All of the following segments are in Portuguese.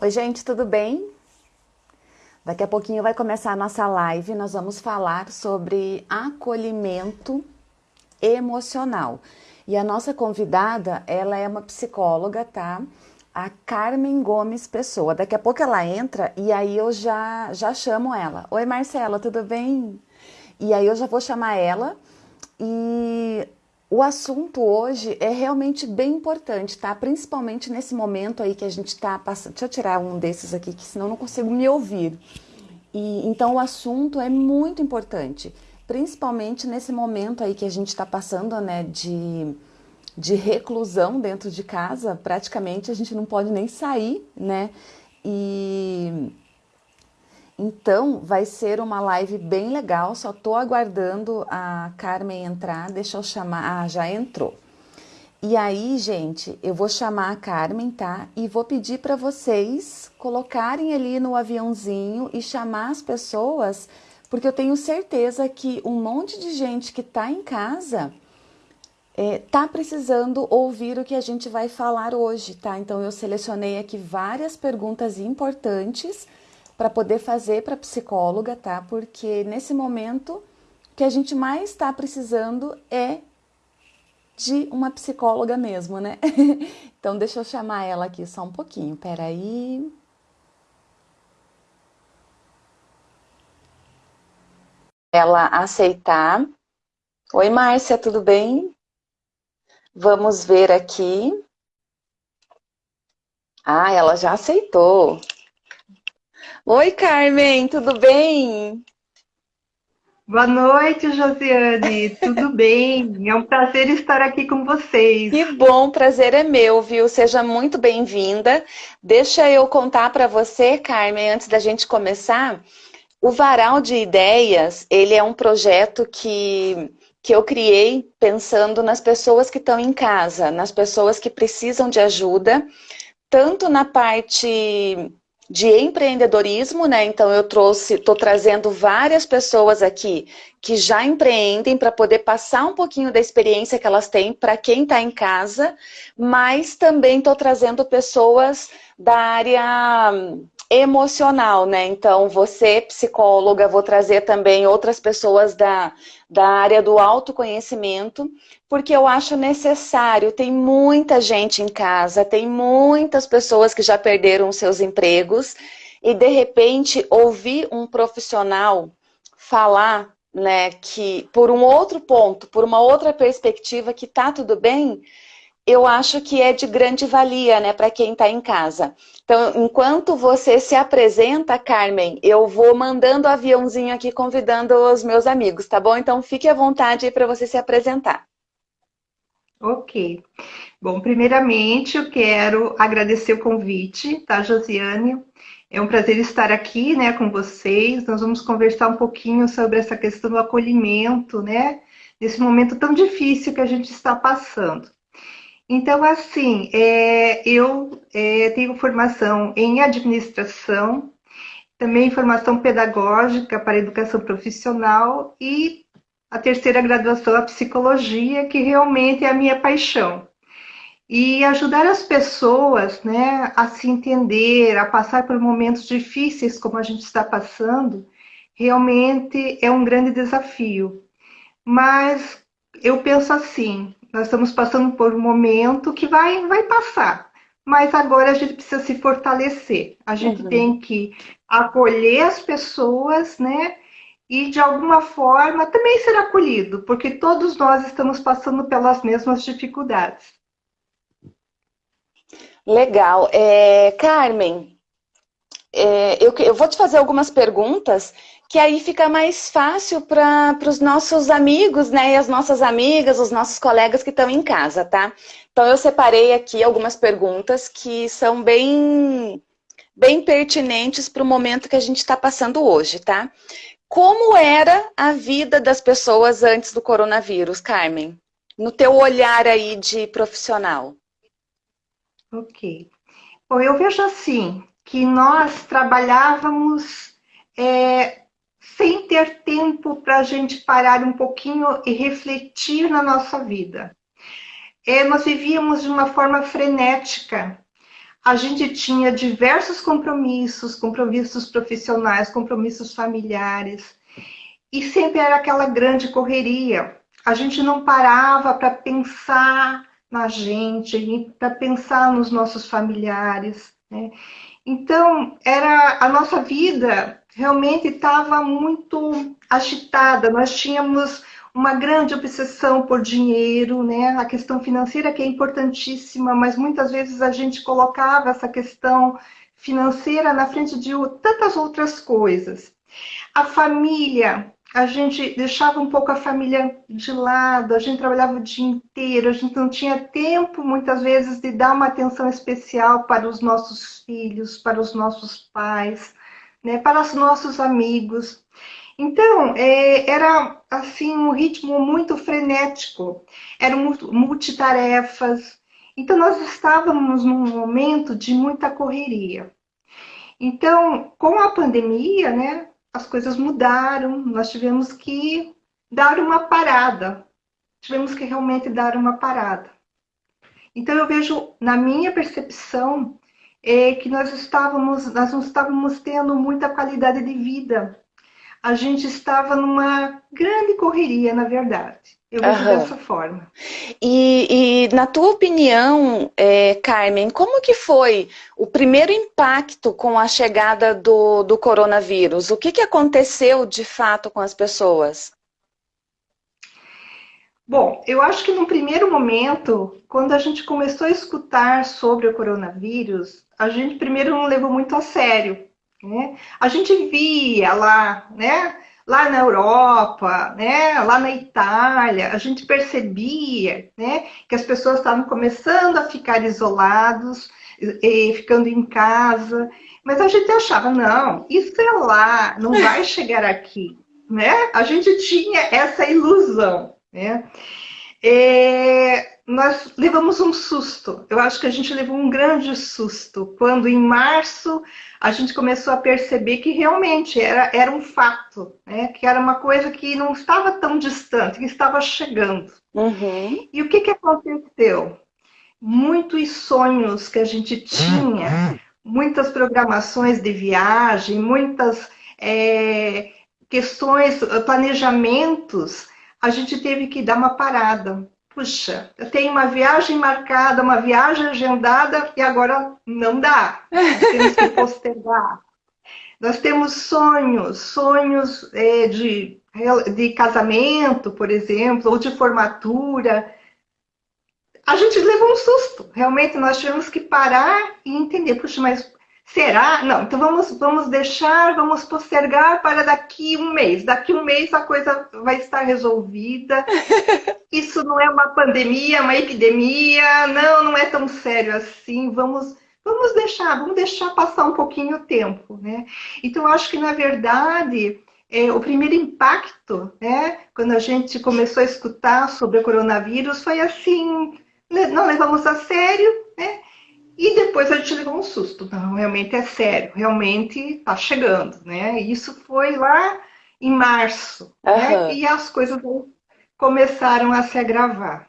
Oi, gente, tudo bem? Daqui a pouquinho vai começar a nossa live. Nós vamos falar sobre acolhimento emocional. E a nossa convidada, ela é uma psicóloga, tá? A Carmen Gomes Pessoa. Daqui a pouco ela entra e aí eu já já chamo ela. Oi, Marcela, tudo bem? E aí eu já vou chamar ela e o assunto hoje é realmente bem importante, tá? Principalmente nesse momento aí que a gente tá passando. Deixa eu tirar um desses aqui, que senão não consigo me ouvir. E, então o assunto é muito importante, principalmente nesse momento aí que a gente está passando, né, de, de reclusão dentro de casa, praticamente a gente não pode nem sair, né? E então, vai ser uma live bem legal, só tô aguardando a Carmen entrar, deixa eu chamar, ah, já entrou. E aí, gente, eu vou chamar a Carmen, tá? E vou pedir para vocês colocarem ali no aviãozinho e chamar as pessoas, porque eu tenho certeza que um monte de gente que tá em casa é, tá precisando ouvir o que a gente vai falar hoje, tá? Então, eu selecionei aqui várias perguntas importantes para poder fazer para psicóloga, tá? Porque nesse momento o que a gente mais está precisando é de uma psicóloga mesmo, né? então deixa eu chamar ela aqui só um pouquinho, peraí. Ela aceitar. Oi, Márcia, tudo bem? Vamos ver aqui. Ah, ela já aceitou. Oi, Carmen, tudo bem? Boa noite, Josiane. Tudo bem? É um prazer estar aqui com vocês. Que bom, prazer é meu, viu? Seja muito bem-vinda. Deixa eu contar para você, Carmen, antes da gente começar. O Varal de Ideias, ele é um projeto que, que eu criei pensando nas pessoas que estão em casa, nas pessoas que precisam de ajuda, tanto na parte de empreendedorismo, né? Então eu trouxe, estou trazendo várias pessoas aqui que já empreendem para poder passar um pouquinho da experiência que elas têm para quem está em casa, mas também estou trazendo pessoas da área emocional, né? Então, você, psicóloga, vou trazer também outras pessoas da, da área do autoconhecimento, porque eu acho necessário, tem muita gente em casa, tem muitas pessoas que já perderam seus empregos, e de repente ouvir um profissional falar né, que por um outro ponto, por uma outra perspectiva que tá tudo bem, eu acho que é de grande valia, né, para quem está em casa. Então, enquanto você se apresenta, Carmen, eu vou mandando o aviãozinho aqui convidando os meus amigos, tá bom? Então, fique à vontade aí para você se apresentar. Ok. Bom, primeiramente, eu quero agradecer o convite, tá, Josiane? É um prazer estar aqui, né, com vocês. Nós vamos conversar um pouquinho sobre essa questão do acolhimento, né, nesse momento tão difícil que a gente está passando. Então, assim, é, eu é, tenho formação em administração, também formação pedagógica para educação profissional e a terceira graduação, a psicologia, que realmente é a minha paixão. E ajudar as pessoas né, a se entender, a passar por momentos difíceis como a gente está passando, realmente é um grande desafio. Mas eu penso assim, nós estamos passando por um momento que vai, vai passar. Mas agora a gente precisa se fortalecer. A gente uhum. tem que acolher as pessoas, né? E de alguma forma também ser acolhido, porque todos nós estamos passando pelas mesmas dificuldades. Legal. É, Carmen, é, eu, eu vou te fazer algumas perguntas que aí fica mais fácil para os nossos amigos, né, e as nossas amigas, os nossos colegas que estão em casa, tá? Então eu separei aqui algumas perguntas que são bem, bem pertinentes para o momento que a gente está passando hoje, tá? Como era a vida das pessoas antes do coronavírus, Carmen? No teu olhar aí de profissional. Ok. Bom, eu vejo assim, que nós trabalhávamos é, sem ter tempo para a gente parar um pouquinho e refletir na nossa vida. É, nós vivíamos de uma forma frenética. A gente tinha diversos compromissos, compromissos profissionais, compromissos familiares, e sempre era aquela grande correria. A gente não parava para pensar na gente, para pensar nos nossos familiares. Né? Então, era a nossa vida realmente estava muito agitada. Nós tínhamos uma grande obsessão por dinheiro, né? A questão financeira que é importantíssima, mas muitas vezes a gente colocava essa questão financeira na frente de tantas outras coisas. A família, a gente deixava um pouco a família de lado, a gente trabalhava o dia inteiro, a gente não tinha tempo muitas vezes de dar uma atenção especial para os nossos filhos, para os nossos pais, né? para os nossos amigos. Então, é, era assim um ritmo muito frenético, eram multitarefas. Então, nós estávamos num momento de muita correria. Então, com a pandemia, né, as coisas mudaram, nós tivemos que dar uma parada. Tivemos que realmente dar uma parada. Então, eu vejo, na minha percepção, é que nós estávamos, nós não estávamos tendo muita qualidade de vida a gente estava numa grande correria, na verdade. Eu vejo uhum. dessa forma. E, e, na tua opinião, é, Carmen, como que foi o primeiro impacto com a chegada do, do coronavírus? O que, que aconteceu de fato com as pessoas? Bom, eu acho que no primeiro momento, quando a gente começou a escutar sobre o coronavírus, a gente primeiro não levou muito a sério. Né? A gente via lá, né? lá na Europa, né? lá na Itália, a gente percebia né? que as pessoas estavam começando a ficar isolados, e, ficando em casa, mas a gente achava, não, isso é lá, não vai chegar aqui. Né? A gente tinha essa ilusão. Né? É, nós levamos um susto. Eu acho que a gente levou um grande susto quando, em março, a gente começou a perceber que realmente era, era um fato, né? que era uma coisa que não estava tão distante, que estava chegando. Uhum. E o que, que aconteceu? Muitos sonhos que a gente tinha, muitas programações de viagem, muitas é, questões, planejamentos, a gente teve que dar uma parada. Puxa, eu tenho uma viagem marcada, uma viagem agendada e agora não dá. Temos que postergar. Nós temos sonhos, sonhos é, de, de casamento, por exemplo, ou de formatura. A gente levou um susto. Realmente nós tivemos que parar e entender, puxa, mas Será? Não, então vamos, vamos deixar, vamos postergar para daqui um mês. Daqui um mês a coisa vai estar resolvida. Isso não é uma pandemia, uma epidemia. Não, não é tão sério assim. Vamos, vamos deixar, vamos deixar passar um pouquinho o tempo, né? Então, acho que, na verdade, é, o primeiro impacto, né, quando a gente começou a escutar sobre o coronavírus, foi assim, não levamos a sério, né? E depois a gente levou um susto. Não, realmente é sério, realmente está chegando, né? Isso foi lá em março, uhum. né? E as coisas começaram a se agravar.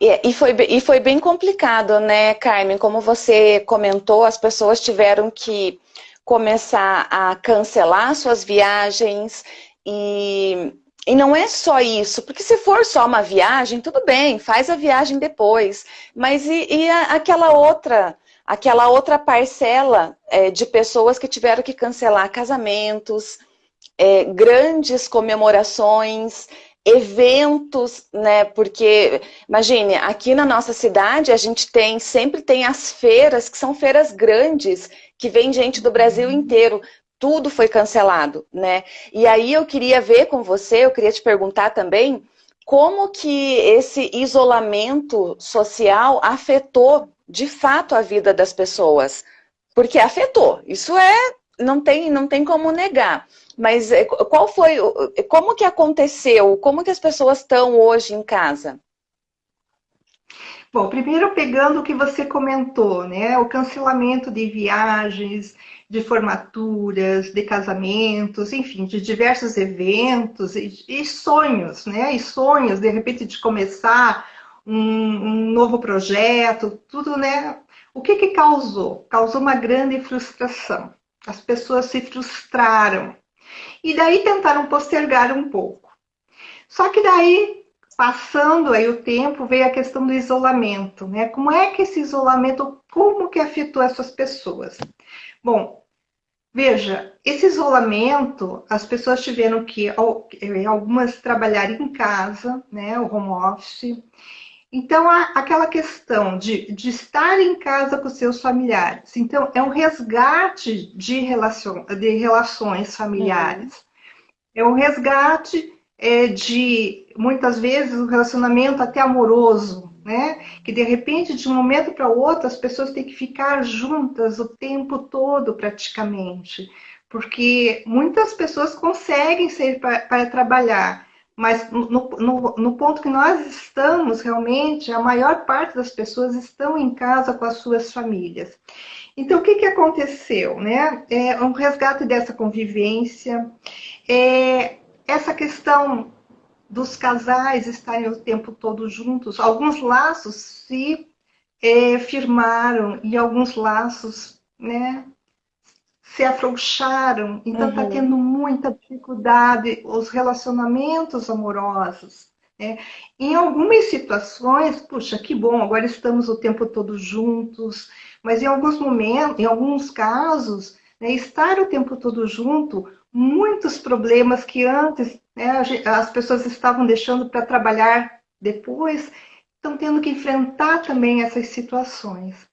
E, e, foi, e foi bem complicado, né, Carmen? Como você comentou, as pessoas tiveram que começar a cancelar suas viagens e e não é só isso, porque se for só uma viagem, tudo bem, faz a viagem depois. Mas e, e a, aquela outra aquela outra parcela é, de pessoas que tiveram que cancelar casamentos, é, grandes comemorações, eventos, né? Porque, imagine, aqui na nossa cidade a gente tem, sempre tem as feiras, que são feiras grandes, que vem gente do Brasil inteiro. Tudo foi cancelado, né? E aí eu queria ver com você, eu queria te perguntar também, como que esse isolamento social afetou de fato a vida das pessoas, porque afetou. Isso é, não tem, não tem como negar. Mas é, qual foi, como que aconteceu? Como que as pessoas estão hoje em casa? Bom, primeiro pegando o que você comentou, né? O cancelamento de viagens, de formaturas, de casamentos, enfim, de diversos eventos e, e sonhos, né? E sonhos, de repente, de começar um, um novo projeto, tudo, né? O que, que causou? Causou uma grande frustração. As pessoas se frustraram. E daí tentaram postergar um pouco. Só que daí, passando aí o tempo, veio a questão do isolamento, né? Como é que esse isolamento, como que afetou essas pessoas? Bom, veja, esse isolamento, as pessoas tiveram que, eh, algumas trabalharem em casa, né? O home office, então, aquela questão de, de estar em casa com seus familiares. Então, é um resgate de, relacion, de relações familiares. Uhum. É um resgate é, de, muitas vezes, um relacionamento até amoroso, né? Que, de repente, de um momento para outro, as pessoas têm que ficar juntas o tempo todo, praticamente. Porque muitas pessoas conseguem sair para trabalhar, mas no, no, no, ponto que nós estamos, realmente, a maior parte das pessoas estão em casa com as suas famílias. Então, o que, que aconteceu? Né? É um resgate dessa convivência, é essa questão dos casais estarem o tempo todo juntos. Alguns laços se é, firmaram e alguns laços né, se afrouxaram, então está uhum. tendo muita dificuldade os relacionamentos amorosos. Né? Em algumas situações, puxa, que bom, agora estamos o tempo todo juntos, mas em alguns momentos, em alguns casos, né, estar o tempo todo junto, muitos problemas que antes né, as pessoas estavam deixando para trabalhar depois, estão tendo que enfrentar também essas situações.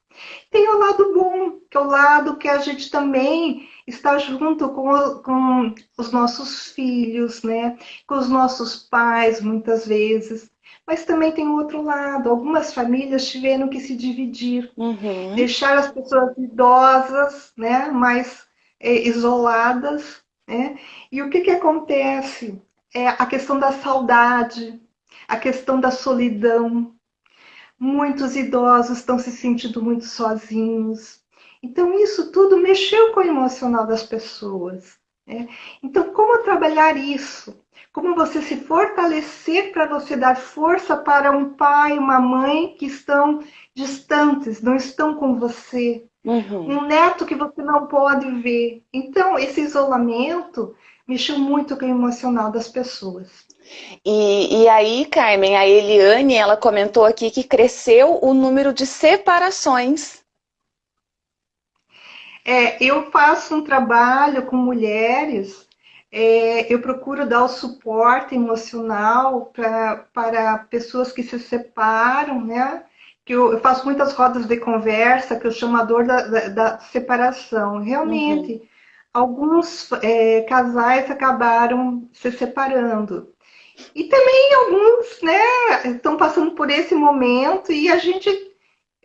Tem o lado bom, que é o lado que a gente também está junto com, com os nossos filhos, né? com os nossos pais, muitas vezes. Mas também tem o outro lado. Algumas famílias tiveram que se dividir, uhum. deixar as pessoas idosas, né? mais é, isoladas. Né? E o que, que acontece? É a questão da saudade, a questão da solidão, Muitos idosos estão se sentindo muito sozinhos. Então, isso tudo mexeu com o emocional das pessoas. Né? Então, como trabalhar isso? Como você se fortalecer para você dar força para um pai, uma mãe que estão distantes, não estão com você. Uhum. Um neto que você não pode ver. Então, esse isolamento mexeu muito com o emocional das pessoas. E, e aí, Carmen, a Eliane, ela comentou aqui que cresceu o número de separações. É, eu faço um trabalho com mulheres, é, eu procuro dar o suporte emocional pra, para pessoas que se separam, né? Que eu, eu, faço muitas rodas de conversa, que eu chamo a dor da, da, da separação. Realmente, uhum. alguns é, casais acabaram se separando. E também alguns né, estão passando por esse momento e a gente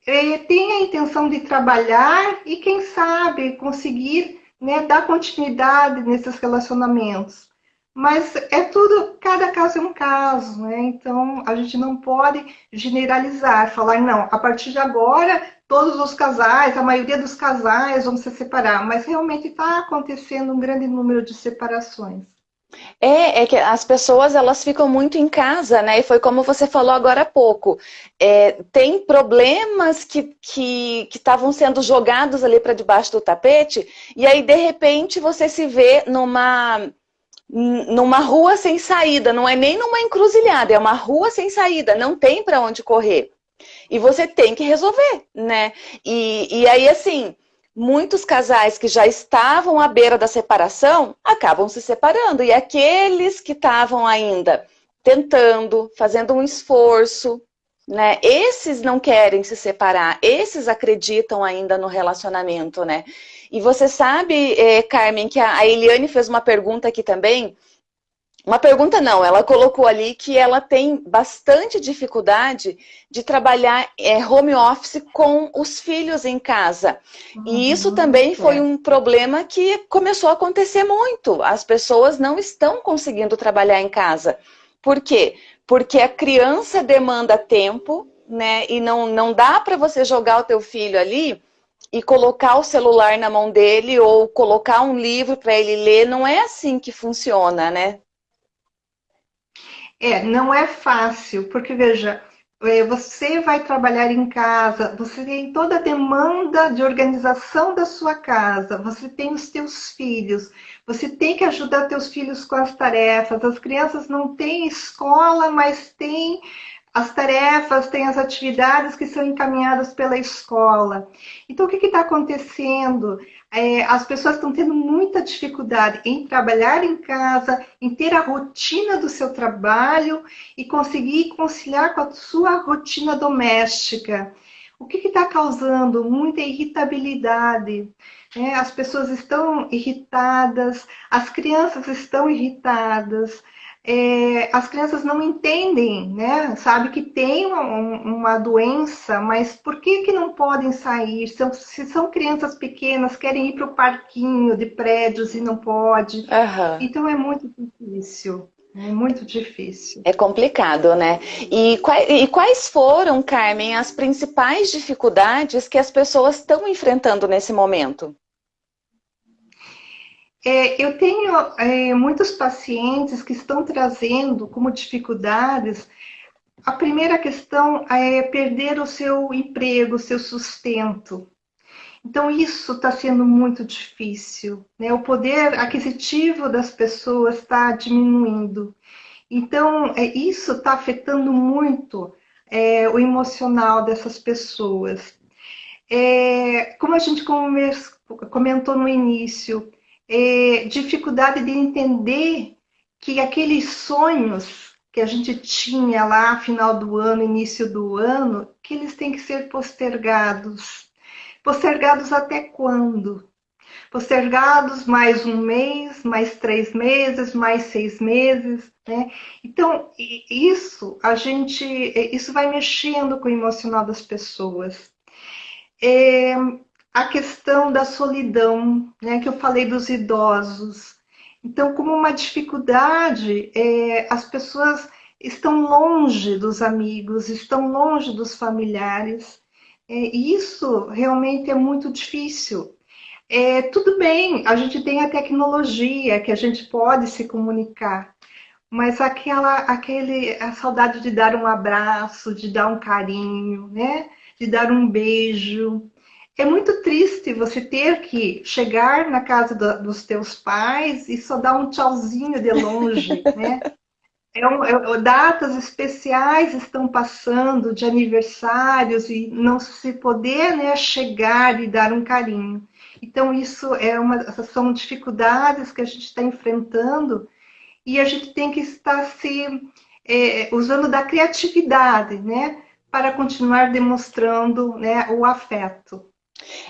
é, tem a intenção de trabalhar e, quem sabe, conseguir né, dar continuidade nesses relacionamentos. Mas é tudo, cada caso é um caso, né? Então a gente não pode generalizar, falar, não, a partir de agora todos os casais, a maioria dos casais vão se separar, mas realmente está acontecendo um grande número de separações. É, é que as pessoas elas ficam muito em casa, né? E foi como você falou agora há pouco. É, tem problemas que estavam sendo jogados ali para debaixo do tapete, e aí de repente você se vê numa, numa rua sem saída, não é nem numa encruzilhada, é uma rua sem saída, não tem para onde correr. E você tem que resolver, né? E, e aí, assim, muitos casais que já estavam à beira da separação acabam se separando. E aqueles que estavam ainda tentando, fazendo um esforço, né? Esses não querem se separar, esses acreditam ainda no relacionamento, né? E você sabe, eh, Carmen, que a Eliane fez uma pergunta aqui também, uma pergunta não, ela colocou ali que ela tem bastante dificuldade de trabalhar é, home office com os filhos em casa. Uhum, e isso também foi é. um problema que começou a acontecer muito. As pessoas não estão conseguindo trabalhar em casa. Por quê? Porque a criança demanda tempo, né? E não, não dá para você jogar o teu filho ali e colocar o celular na mão dele ou colocar um livro para ele ler. Não é assim que funciona, né? É, não é fácil, porque veja, é, você vai trabalhar em casa, você tem toda a demanda de organização da sua casa, você tem os teus filhos, você tem que ajudar teus filhos com as tarefas. As crianças não têm escola, mas têm as tarefas, têm as atividades que são encaminhadas pela escola. Então, o que está acontecendo? É, as pessoas estão tendo muita dificuldade em trabalhar em casa, em ter a rotina do seu trabalho e conseguir conciliar com a sua rotina doméstica. O que está causando? Muita irritabilidade. Né? As pessoas estão irritadas, as crianças estão irritadas, é, as crianças não entendem, né? Sabe que tem uma, uma, doença, mas por que, que não podem sair? São, se são crianças pequenas, querem ir para o parquinho de prédios e não pode. Uhum. Então é muito difícil. É muito difícil. É complicado, né? E quais, e quais foram, Carmen, as principais dificuldades que as pessoas estão enfrentando nesse momento? É, eu tenho é, muitos pacientes que estão trazendo como dificuldades. A primeira questão é perder o seu emprego, o seu sustento. Então, isso está sendo muito difícil. Né? O poder aquisitivo das pessoas está diminuindo. Então, é, isso está afetando muito é, o emocional dessas pessoas. É, como a gente comentou no início, é, dificuldade de entender que aqueles sonhos que a gente tinha lá final do ano, início do ano, que eles têm que ser postergados. Postergados até quando? Postergados mais um mês, mais três meses, mais seis meses, né? Então, isso a gente, isso vai mexendo com o emocional das pessoas. É, a questão da solidão, né, que eu falei dos idosos. Então, como uma dificuldade, é, as pessoas estão longe dos amigos, estão longe dos familiares. É, e isso realmente é muito difícil. É, tudo bem, a gente tem a tecnologia que a gente pode se comunicar, mas aquela, aquele, a saudade de dar um abraço, de dar um carinho, né? de dar um beijo, é muito triste você ter que chegar na casa do, dos teus pais e só dar um tchauzinho de longe, né? É um, é, datas especiais estão passando de aniversários e não se poder né, chegar e dar um carinho. Então, isso é uma, são dificuldades que a gente está enfrentando e a gente tem que estar se é, usando da criatividade, né? Para continuar demonstrando né, o afeto.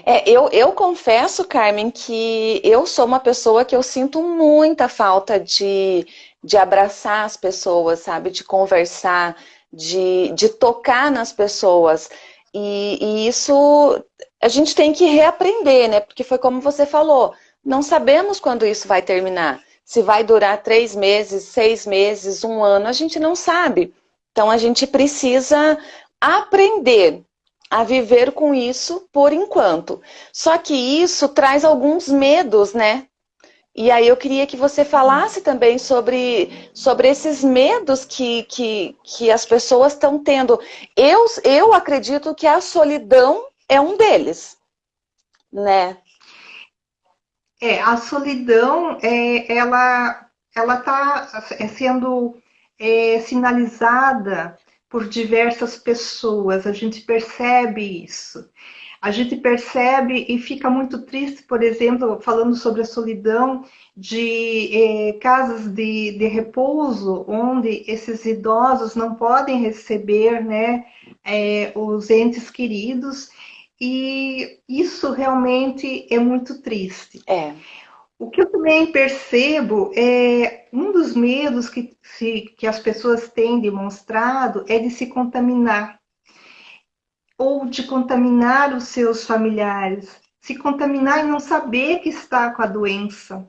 É, eu, eu confesso, Carmen, que eu sou uma pessoa que eu sinto muita falta de, de abraçar as pessoas, sabe? De conversar, de, de tocar nas pessoas. E, e isso a gente tem que reaprender, né? Porque foi como você falou, não sabemos quando isso vai terminar. Se vai durar três meses, seis meses, um ano, a gente não sabe. Então a gente precisa aprender a viver com isso por enquanto. Só que isso traz alguns medos, né? E aí eu queria que você falasse também sobre, sobre esses medos que, que, que as pessoas estão tendo. Eu, eu acredito que a solidão é um deles, né? É, a solidão, é, ela está sendo é, sinalizada por diversas pessoas, a gente percebe isso. A gente percebe e fica muito triste, por exemplo, falando sobre a solidão de eh, casas de, de repouso, onde esses idosos não podem receber né, eh, os entes queridos, e isso realmente é muito triste. É. O que eu também percebo é um dos medos que, se, que as pessoas têm demonstrado é de se contaminar ou de contaminar os seus familiares, se contaminar e não saber que está com a doença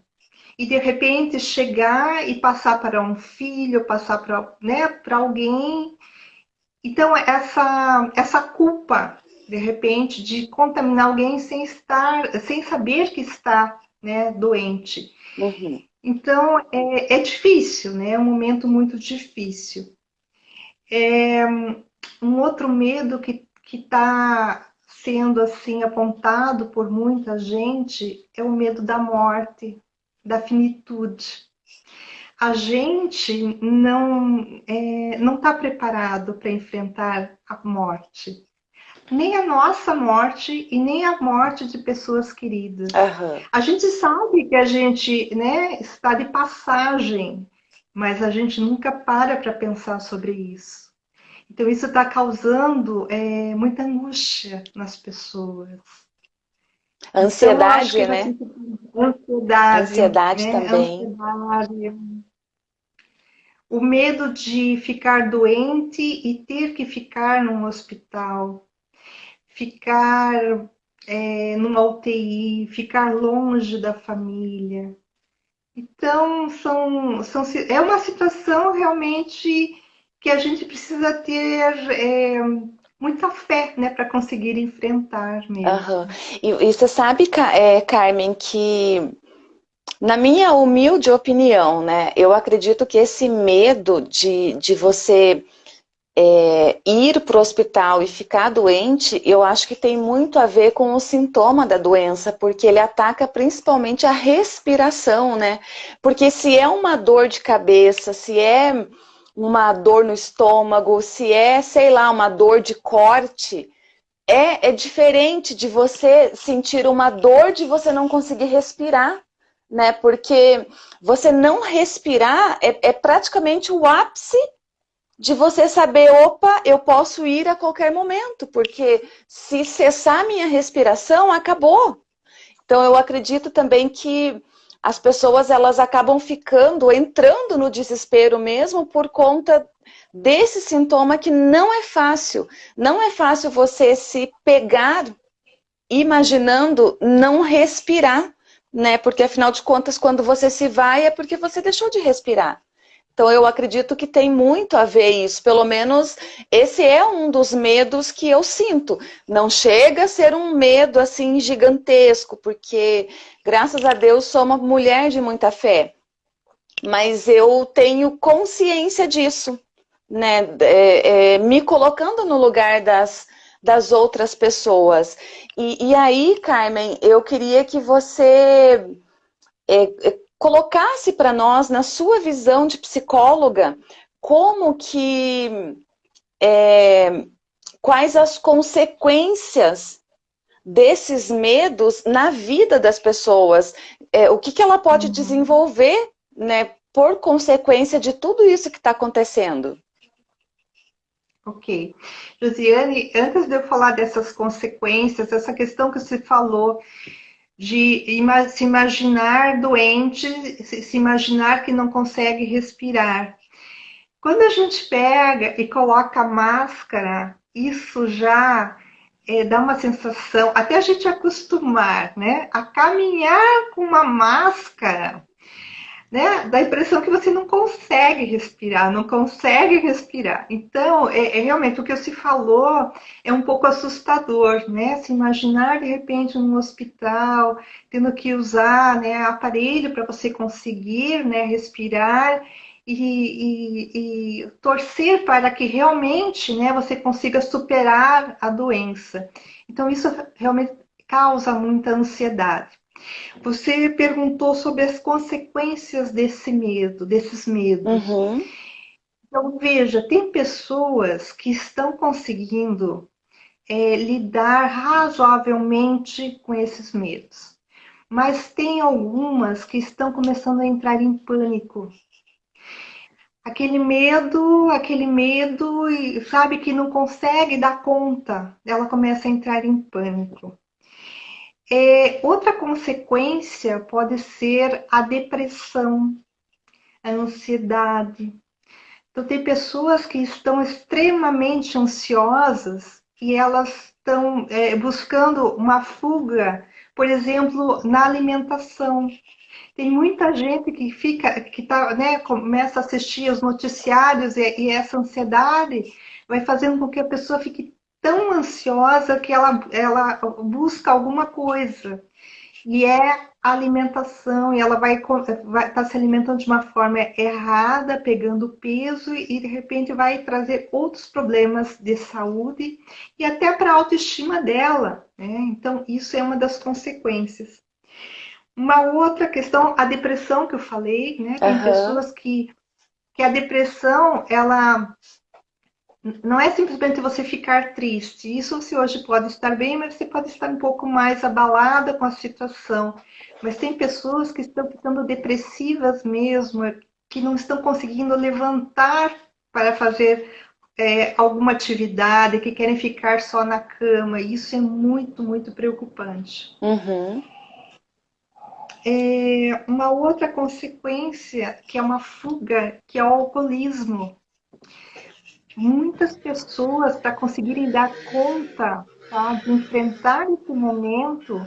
e de repente chegar e passar para um filho, passar para né, alguém. Então essa essa culpa de repente de contaminar alguém sem estar, sem saber que está né, doente. Uhum. Então, é, é, difícil, né? É um momento muito difícil. É, um outro medo que está sendo assim apontado por muita gente é o medo da morte, da finitude. A gente não é, não está preparado para enfrentar a morte, nem a nossa morte e nem a morte de pessoas queridas. Uhum. A gente sabe que a gente né, está de passagem, mas a gente nunca para para pensar sobre isso. Então, isso está causando é, muita angústia nas pessoas. Ansiedade, então, né? Ansiedade. Ansiedade né? também. Ansiedade. O medo de ficar doente e ter que ficar num hospital. Ficar é, numa UTI, ficar longe da família. Então, são, são, é uma situação realmente que a gente precisa ter é, muita fé né, para conseguir enfrentar mesmo. Uhum. E, e, você sabe, é, Carmen, que na minha humilde opinião, né, eu acredito que esse medo de, de você é, ir para o hospital e ficar doente, eu acho que tem muito a ver com o sintoma da doença, porque ele ataca principalmente a respiração, né? Porque se é uma dor de cabeça, se é uma dor no estômago, se é, sei lá, uma dor de corte, é, é diferente de você sentir uma dor de você não conseguir respirar, né? Porque você não respirar é, é praticamente o ápice de você saber, opa, eu posso ir a qualquer momento, porque se cessar minha respiração, acabou. Então eu acredito também que as pessoas elas acabam ficando, entrando no desespero mesmo por conta desse sintoma que não é fácil. Não é fácil você se pegar imaginando não respirar, né? Porque afinal de contas, quando você se vai é porque você deixou de respirar. Então eu acredito que tem muito a ver isso, pelo menos esse é um dos medos que eu sinto. Não chega a ser um medo assim gigantesco, porque graças a Deus sou uma mulher de muita fé. Mas eu tenho consciência disso, né? É, é, me colocando no lugar das, das outras pessoas. E, e aí, Carmen, eu queria que você é, é colocasse para nós, na sua visão de psicóloga, como que, é, quais as consequências desses medos na vida das pessoas, é, o que, que ela pode uhum. desenvolver, né, por consequência de tudo isso que está acontecendo. Ok. Josiane, antes de eu falar dessas consequências, essa questão que você falou de se imaginar doente, se imaginar que não consegue respirar. Quando a gente pega e coloca a máscara, isso já é, dá uma sensação, até a gente acostumar, né? A caminhar com uma máscara né? Dá a impressão que você não consegue respirar, não consegue respirar. Então, é, é, realmente o que se falou é um pouco assustador, né? Se imaginar de repente num hospital, tendo que usar né, aparelho para você conseguir né, respirar. E, e, e, torcer para que realmente né, você consiga superar a doença. Então, isso realmente causa muita ansiedade. Você perguntou sobre as consequências desse medo, desses medos. Uhum. Então, veja, tem pessoas que estão conseguindo é, lidar razoavelmente com esses medos. Mas tem algumas que estão começando a entrar em pânico. Aquele medo, aquele medo, sabe que não consegue dar conta, ela começa a entrar em pânico. É, outra consequência pode ser a depressão, a ansiedade. Então, tem pessoas que estão extremamente ansiosas e elas estão é, buscando uma fuga, por exemplo, na alimentação. Tem muita gente que fica, que tá, né, começa a assistir os noticiários e, e essa ansiedade vai fazendo com que a pessoa fique tão ansiosa que ela, ela busca alguma coisa. E é alimentação e ela vai estar tá se alimentando de uma forma errada, pegando peso e de repente vai trazer outros problemas de saúde e até para a autoestima dela. Né? Então, isso é uma das consequências. Uma outra questão, a depressão que eu falei, né? Tem uhum. pessoas que, que a depressão, ela não é simplesmente você ficar triste. Isso você hoje pode estar bem, mas você pode estar um pouco mais abalada com a situação. Mas tem pessoas que estão ficando depressivas mesmo, que não estão conseguindo levantar para fazer é, alguma atividade, que querem ficar só na cama. Isso é muito, muito preocupante. Uhum. É, uma outra consequência, que é uma fuga, que é o alcoolismo muitas pessoas, para conseguirem dar conta tá, de enfrentar esse momento,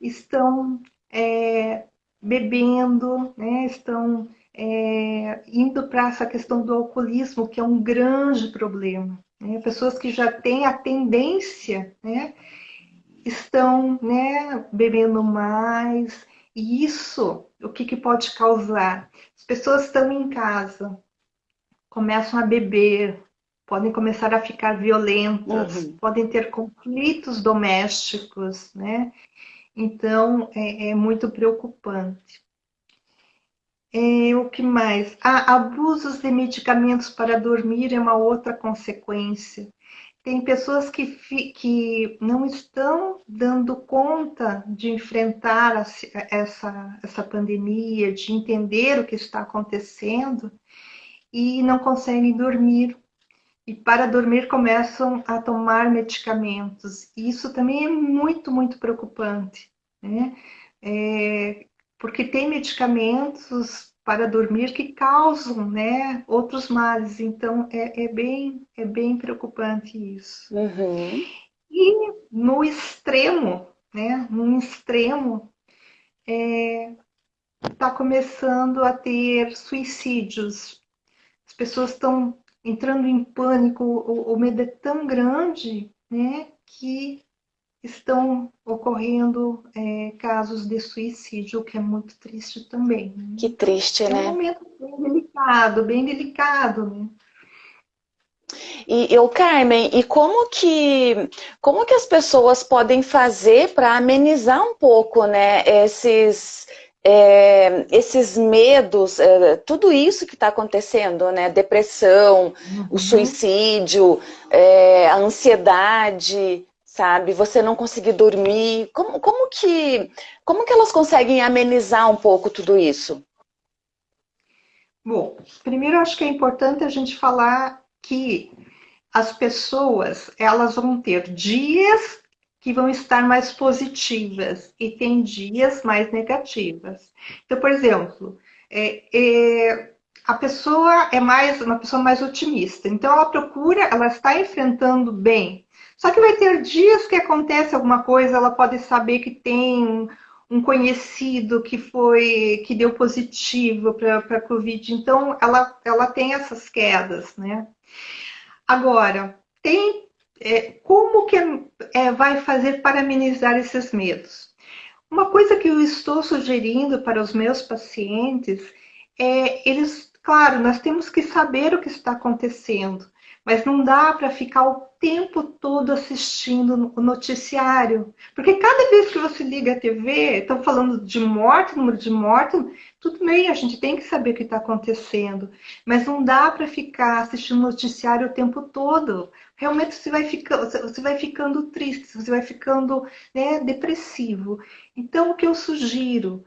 estão é, bebendo, né, estão é, indo para essa questão do alcoolismo, que é um grande problema. Né? Pessoas que já têm a tendência, né, estão né, bebendo mais, e isso, o que, que pode causar? As pessoas estão em casa, começam a beber, podem começar a ficar violentas, uhum. podem ter conflitos domésticos, né? Então, é, é muito preocupante. É, o que mais? Ah, abusos de medicamentos para dormir é uma outra consequência. Tem pessoas que, que não estão dando conta de enfrentar essa, essa pandemia, de entender o que está acontecendo e não conseguem dormir e para dormir começam a tomar medicamentos. Isso também é muito, muito preocupante, né? É, porque tem medicamentos para dormir que causam, né, outros males. Então é, é bem, é bem preocupante isso. Uhum. E no extremo, né, no extremo, está é, tá começando a ter suicídios. As pessoas estão entrando em pânico, o, o medo é tão grande, né, que estão ocorrendo é, casos de suicídio, o que é muito triste também. Né? Que triste, é né? É um momento bem delicado, bem delicado, né? E eu, Carmen, e como que como que as pessoas podem fazer para amenizar um pouco, né, esses é, esses medos, é, tudo isso que está acontecendo, né? Depressão, uhum. o suicídio, é, a ansiedade, sabe? Você não conseguir dormir. Como, como, que, como que elas conseguem amenizar um pouco tudo isso? Bom, primeiro acho que é importante a gente falar que as pessoas elas vão ter dias que vão estar mais positivas e tem dias mais negativas. Então, por exemplo, é, é, a pessoa é mais uma pessoa mais otimista, então ela procura, ela está enfrentando bem. Só que vai ter dias que acontece alguma coisa, ela pode saber que tem um conhecido que foi que deu positivo para a Covid, então ela, ela tem essas quedas, né? Agora, tem é, como que é, vai fazer para amenizar esses medos? Uma coisa que eu estou sugerindo para os meus pacientes é eles, claro, nós temos que saber o que está acontecendo, mas não dá para ficar o tempo todo assistindo o noticiário. Porque cada vez que você liga a TV, estão falando de morte, número de morte, tudo bem, a gente tem que saber o que está acontecendo. Mas não dá para ficar assistindo noticiário o tempo todo. Realmente você vai ficando, você vai ficando triste, você vai ficando né, depressivo. Então, o que eu sugiro?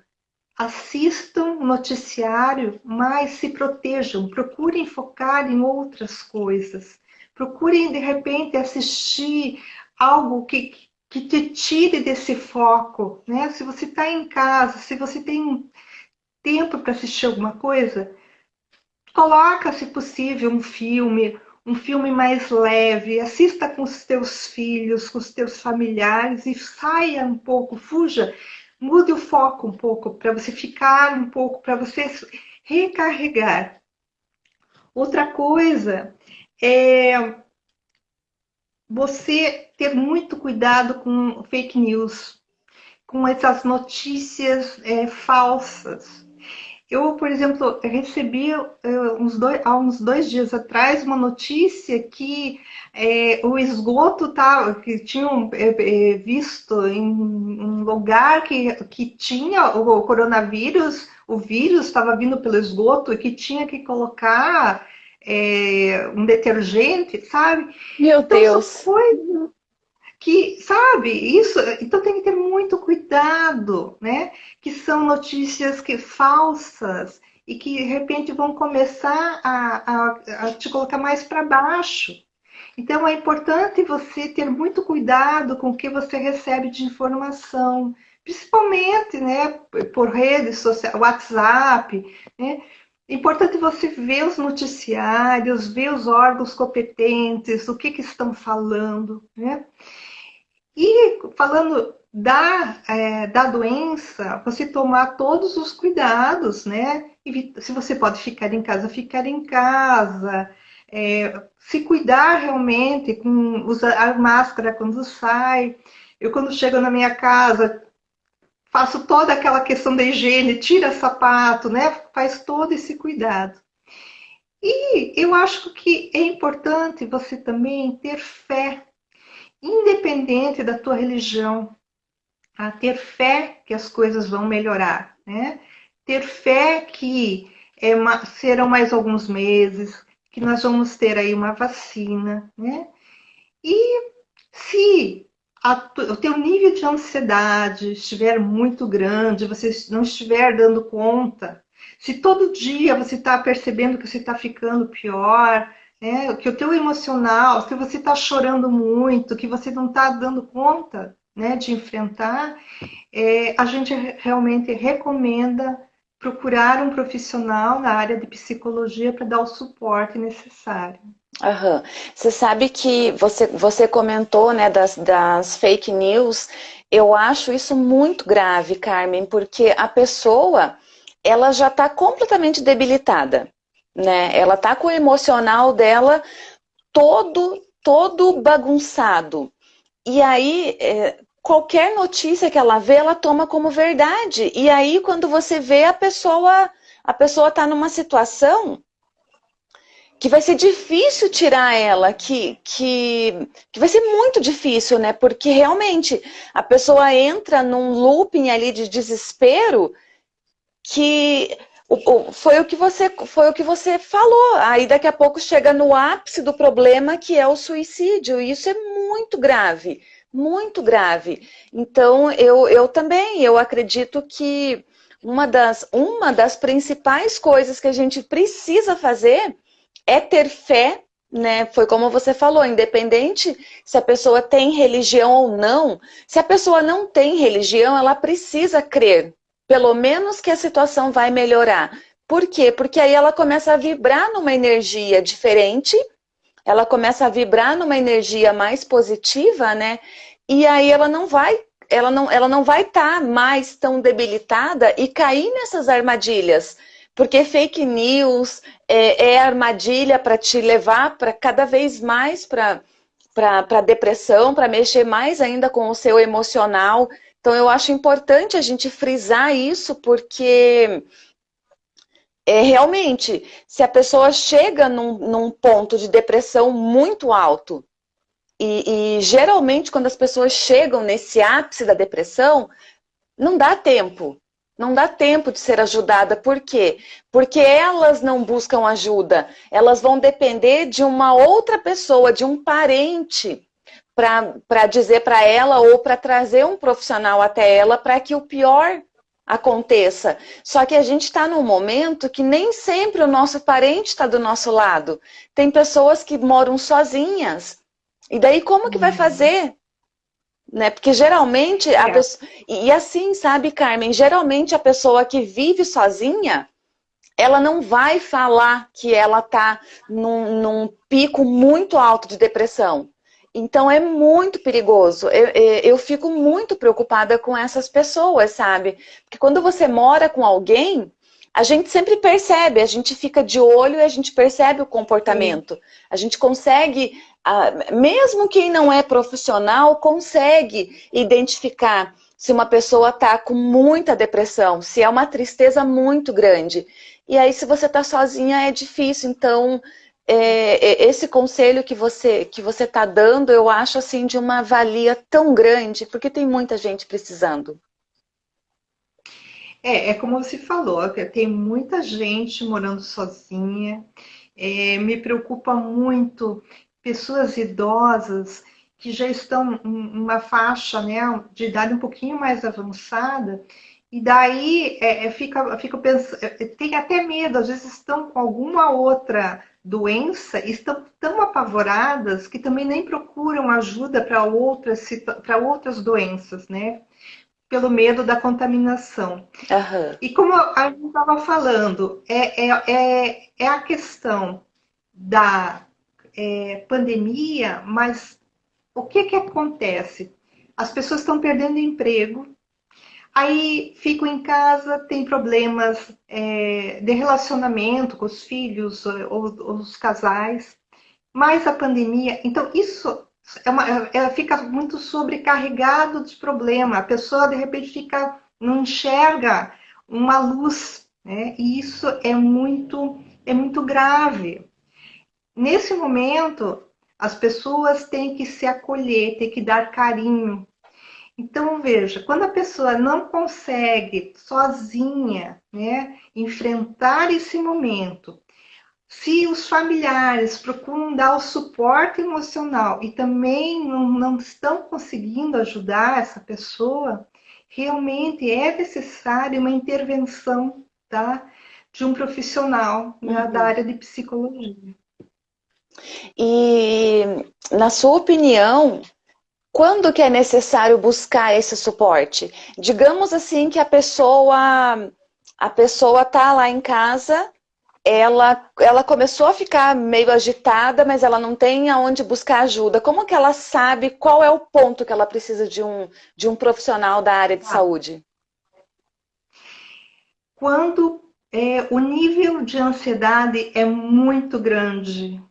assistam o noticiário, mas se protejam, procurem focar em outras coisas. Procurem, de repente, assistir algo que, que te tire desse foco. Né? Se você está em casa, se você tem tempo para assistir alguma coisa, coloca, se possível, um filme, um filme mais leve, assista com os teus filhos, com os teus familiares e saia um pouco, fuja mude o foco um pouco, para você ficar um pouco, para você recarregar. Outra coisa é você ter muito cuidado com fake news. com essas notícias é, falsas. Eu, por exemplo, recebi uns dois, há uns dois dias atrás uma notícia que é, o esgoto tá, que tinham é, visto em um lugar que, que tinha o coronavírus, o vírus estava vindo pelo esgoto e que tinha que colocar é, um detergente, sabe? Meu então, Deus! Que, sabe, isso, então tem que ter muito cuidado, né? Que são notícias que falsas e que de repente vão começar a, a, a te colocar mais para baixo. Então é importante você ter muito cuidado com o que você recebe de informação, principalmente, né, por redes sociais, WhatsApp, né? Importante você ver os noticiários, ver os órgãos competentes, o que, que estão falando, né? E falando da, é, da doença, você tomar todos os cuidados, né? Se você pode ficar em casa, ficar em casa, é, se cuidar realmente, com usar máscara quando sai. Eu, quando chego na minha casa, faço toda aquela questão da higiene, tira sapato, né? Faz todo esse cuidado. E eu acho que é importante você também ter fé, independente da tua religião, a ter fé que as coisas vão melhorar, né? Ter fé que é, serão mais alguns meses, que nós vamos ter aí uma vacina, né? E se a, o teu nível de ansiedade estiver muito grande, você não estiver dando conta, se todo dia você está percebendo que você está ficando pior, né, que o teu emocional, se você está chorando muito, que você não está dando conta né, de enfrentar, é, a gente realmente recomenda procurar um profissional na área de psicologia para dar o suporte necessário. Você sabe que você, você comentou né, das, das fake news, eu acho isso muito grave, Carmen, porque a pessoa ela já está completamente debilitada, né? Ela está com o emocional dela todo, todo bagunçado. E aí, é, qualquer notícia que ela vê, ela toma como verdade. E aí, quando você vê a pessoa, a pessoa está numa situação que vai ser difícil tirar ela, que, que, que vai ser muito difícil, né? Porque realmente a pessoa entra num looping ali de desespero que o, o, foi, o que você, foi o que você falou. Aí daqui a pouco chega no ápice do problema que é o suicídio. E isso é muito grave, muito grave. Então eu, eu também, eu acredito que uma das, uma das principais coisas que a gente precisa fazer é ter fé, né? Foi como você falou, independente se a pessoa tem religião ou não, se a pessoa não tem religião, ela precisa crer, pelo menos que a situação vai melhorar. Por quê? Porque aí ela começa a vibrar numa energia diferente, ela começa a vibrar numa energia mais positiva, né? E aí ela não vai ela não, ela não vai estar tá mais tão debilitada e cair nessas armadilhas porque fake news é, é armadilha para te levar para cada vez mais para depressão, para mexer mais ainda com o seu emocional. Então eu acho importante a gente frisar isso, porque é, realmente, se a pessoa chega num, num ponto de depressão muito alto, e, e, geralmente quando as pessoas chegam nesse ápice da depressão, não dá tempo não dá tempo de ser ajudada. Por quê? Porque elas não buscam ajuda. Elas vão depender de uma outra pessoa, de um parente, para dizer para ela ou para trazer um profissional até ela para que o pior aconteça. Só que a gente está num momento que nem sempre o nosso parente está do nosso lado. Tem pessoas que moram sozinhas. E daí como que vai uhum. fazer? né? Porque geralmente a é. pessoa... E assim, sabe, Carmen, geralmente a pessoa que vive sozinha, ela não vai falar que ela tá num, num pico muito alto de depressão. Então é muito perigoso. Eu, eu, fico muito preocupada com essas pessoas, sabe? Porque quando você mora com alguém, a gente sempre percebe, a gente fica de olho e a gente percebe o comportamento. Sim. A gente consegue mesmo quem não é profissional consegue identificar se uma pessoa está com muita depressão, se é uma tristeza muito grande. E aí, se você está sozinha, é difícil. Então, é, é, esse conselho que você que você está dando, eu acho assim de uma valia tão grande, porque tem muita gente precisando. É, é como você falou, tem muita gente morando sozinha. É, me preocupa muito pessoas idosas que já estão em uma faixa né, de idade um pouquinho mais avançada, e daí é, é fica, fica pensando, é, tem até medo, às vezes estão com alguma outra doença, estão tão apavoradas que também nem procuram ajuda para outras, para outras doenças, né? Pelo medo da contaminação. Uhum. E como a gente estava falando, é, é, é, é a questão da é, pandemia, mas o que, que acontece? As pessoas estão perdendo emprego, aí ficam em casa, tem problemas é, de relacionamento com os filhos ou, ou, os casais, mais a pandemia. Então, isso é uma, é, fica muito sobrecarregado de problema. A pessoa, de repente, fica, não enxerga uma luz, né? e isso é muito, é muito grave. Nesse momento, as pessoas têm que se acolher, têm que dar carinho. Então, veja, quando a pessoa não consegue sozinha né, enfrentar esse momento, se os familiares procuram dar o suporte emocional e também não, não estão conseguindo ajudar essa pessoa, realmente é necessária uma intervenção tá, de um profissional né, uhum. da área de psicologia. E, na sua opinião, quando que é necessário buscar esse suporte? Digamos assim que a pessoa a pessoa está lá em casa, ela, ela começou a ficar meio agitada, mas ela não tem aonde buscar ajuda. Como que ela sabe qual é o ponto que ela precisa de um, de um profissional da área de ah. saúde? Quando é, o nível de ansiedade é muito grande,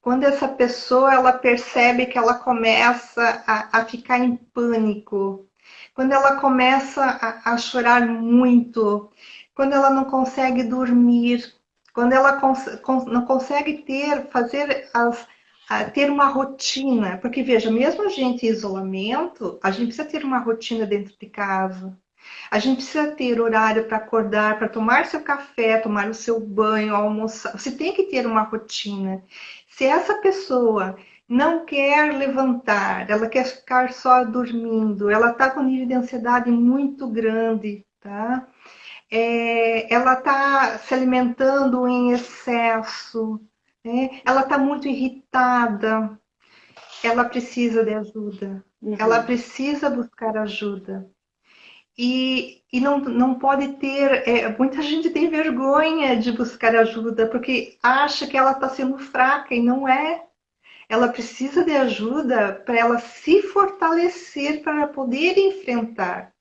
quando essa pessoa ela percebe que ela começa a, a ficar em pânico, quando ela começa a, a, chorar muito, quando ela não consegue dormir, quando ela cons, não consegue ter, fazer as, ter uma rotina, porque veja, mesmo a gente em isolamento, a gente precisa ter uma rotina dentro de casa. A gente precisa ter horário para acordar, para tomar seu café, tomar o seu banho, almoçar. Você tem que ter uma rotina. Se essa pessoa não quer levantar, ela quer ficar só dormindo, ela está com um nível de ansiedade muito grande, tá? É, ela está se alimentando em excesso, né? ela está muito irritada, ela precisa de ajuda, uhum. ela precisa buscar ajuda. E, e não, não pode ter. É, muita gente tem vergonha de buscar ajuda porque acha que ela está sendo fraca e não é. Ela precisa de ajuda para ela se fortalecer para poder enfrentar.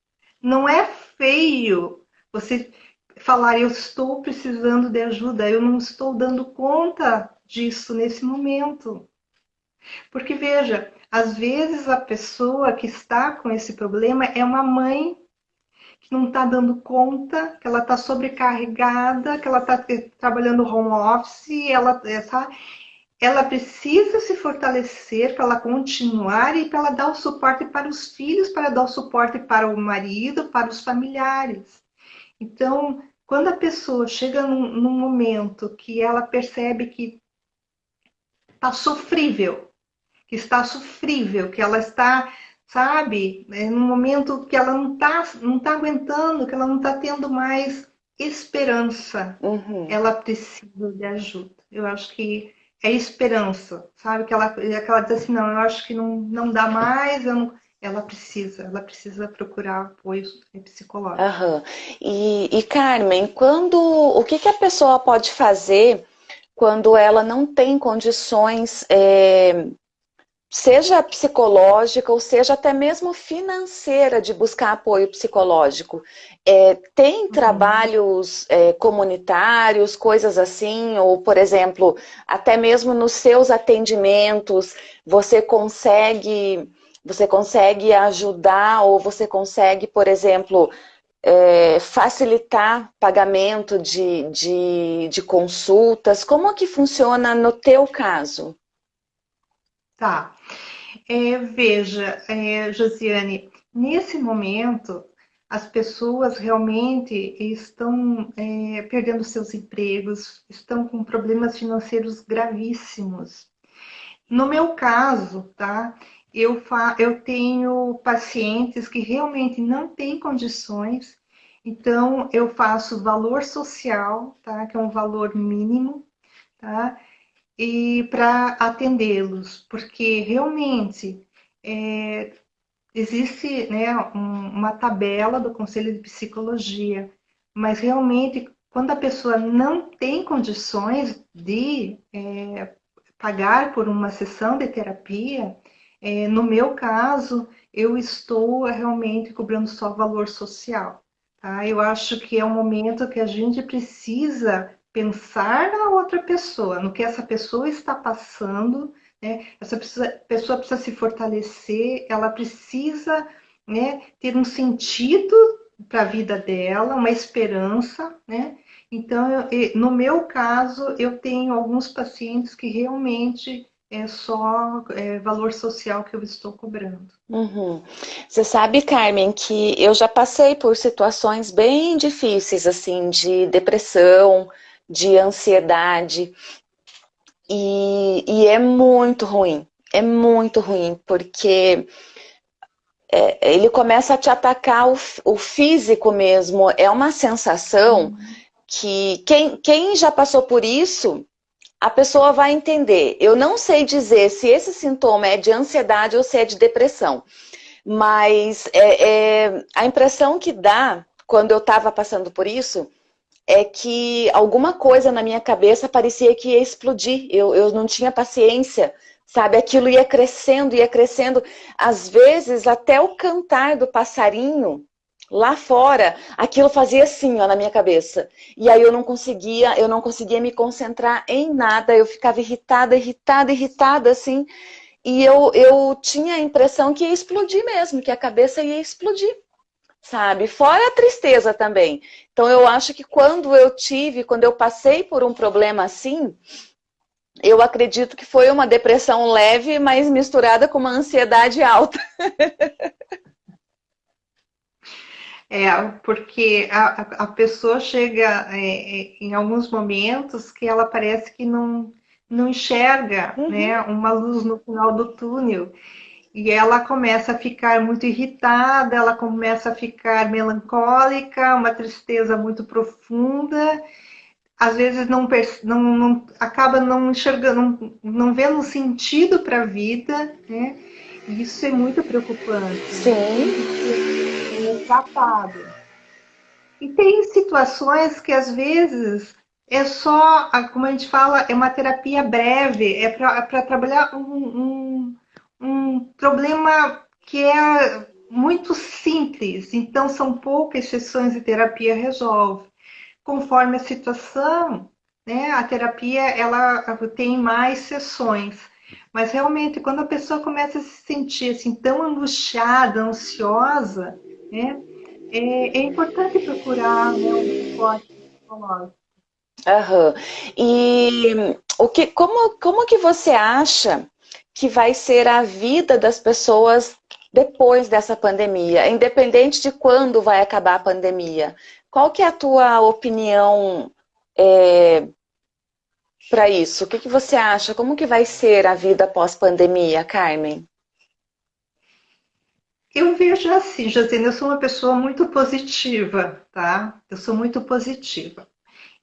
Não é feio você falar eu estou precisando de ajuda, eu não estou dando conta disso nesse momento. Porque veja, às vezes a pessoa que está com esse problema é uma mãe que não está dando conta, que ela está sobrecarregada, que ela está trabalhando home office, ela, essa, ela precisa se fortalecer para ela continuar e para ela dar o suporte para os filhos, para dar o suporte para o marido, para os familiares. Então, quando a pessoa chega num, num momento que ela percebe que está sofrível, que está sofrível, que ela está sabe? É no momento que ela não está não tá aguentando, que ela não está tendo mais esperança, uhum. ela precisa de ajuda. Eu acho que é esperança, sabe? Que ela, que ela diz assim, não, eu acho que não, não dá mais, não... ela precisa, ela precisa procurar apoio psicológico. Uhum. E, e Carmen, quando o que, que a pessoa pode fazer quando ela não tem condições é, seja psicológica ou seja até mesmo financeira de buscar apoio psicológico. É, tem uhum. trabalhos é, comunitários, coisas assim, ou por exemplo, até mesmo nos seus atendimentos, você consegue, você consegue ajudar ou você consegue, por exemplo, é, facilitar pagamento de, de, de consultas. Como que funciona no teu caso? Tá. É, veja, é, Josiane, nesse momento, as pessoas realmente estão é, perdendo seus empregos, estão com problemas financeiros gravíssimos. No meu caso, tá? Eu, fa eu tenho pacientes que realmente não têm condições, então eu faço valor social, tá? Que é um valor mínimo, tá? E para atendê-los, porque realmente é, existe né, um, uma tabela do Conselho de Psicologia, mas realmente quando a pessoa não tem condições de é, pagar por uma sessão de terapia, é, no meu caso, eu estou realmente cobrando só valor social. Tá? Eu acho que é um momento que a gente precisa pensar na outra pessoa, no que essa pessoa está passando, né? Essa pessoa, precisa se fortalecer, ela precisa né, ter um sentido para a vida dela, uma esperança, né? Então, eu, no meu caso, eu tenho alguns pacientes que realmente é só é, valor social que eu estou cobrando. Uhum. Você sabe, Carmen, que eu já passei por situações bem difíceis, assim, de depressão, de ansiedade. E, e é muito ruim, é muito ruim, porque é, ele começa a te atacar o, o, físico mesmo. É uma sensação uhum. que quem, quem já passou por isso, a pessoa vai entender. Eu não sei dizer se esse sintoma é de ansiedade ou se é de depressão, mas é, é a impressão que dá quando eu estava passando por isso é que alguma coisa na minha cabeça parecia que ia explodir. Eu, eu não tinha paciência, sabe? Aquilo ia crescendo, ia crescendo. Às vezes, até o cantar do passarinho lá fora, aquilo fazia assim, ó, na minha cabeça. E aí eu não conseguia, eu não conseguia me concentrar em nada. Eu ficava irritada, irritada, irritada, assim. E eu, eu tinha a impressão que ia explodir mesmo, que a cabeça ia explodir sabe? Fora a tristeza também. Então eu acho que quando eu tive, quando eu passei por um problema assim, eu acredito que foi uma depressão leve, mas misturada com uma ansiedade alta. É, porque a, a pessoa chega é, é, em alguns momentos que ela parece que não, não enxerga uhum. né, uma luz no final do túnel e ela começa a ficar muito irritada, ela começa a ficar melancólica, uma tristeza muito profunda, às vezes não, não, não acaba não enxergando, não, não vendo sentido para a vida, né? E isso é muito preocupante. Sim. É tratado. E tem situações que às vezes é só, como a gente fala, é uma terapia breve, é para trabalhar um, um um problema que é muito simples, então são poucas sessões de terapia resolve. Conforme a situação, né, a terapia ela tem mais sessões. Mas realmente, quando a pessoa começa a se sentir assim tão angustiada, ansiosa, né, é, é importante procurar né, um suporte psicológico. Uhum. E o que, como, como que você acha que vai ser a vida das pessoas depois dessa pandemia, independente de quando vai acabar a pandemia. Qual que é a tua opinião é, para isso? O que, que você acha? Como que vai ser a vida pós-pandemia, Carmen? Eu vejo assim, Josina, eu sou uma pessoa muito positiva, tá? Eu sou muito positiva.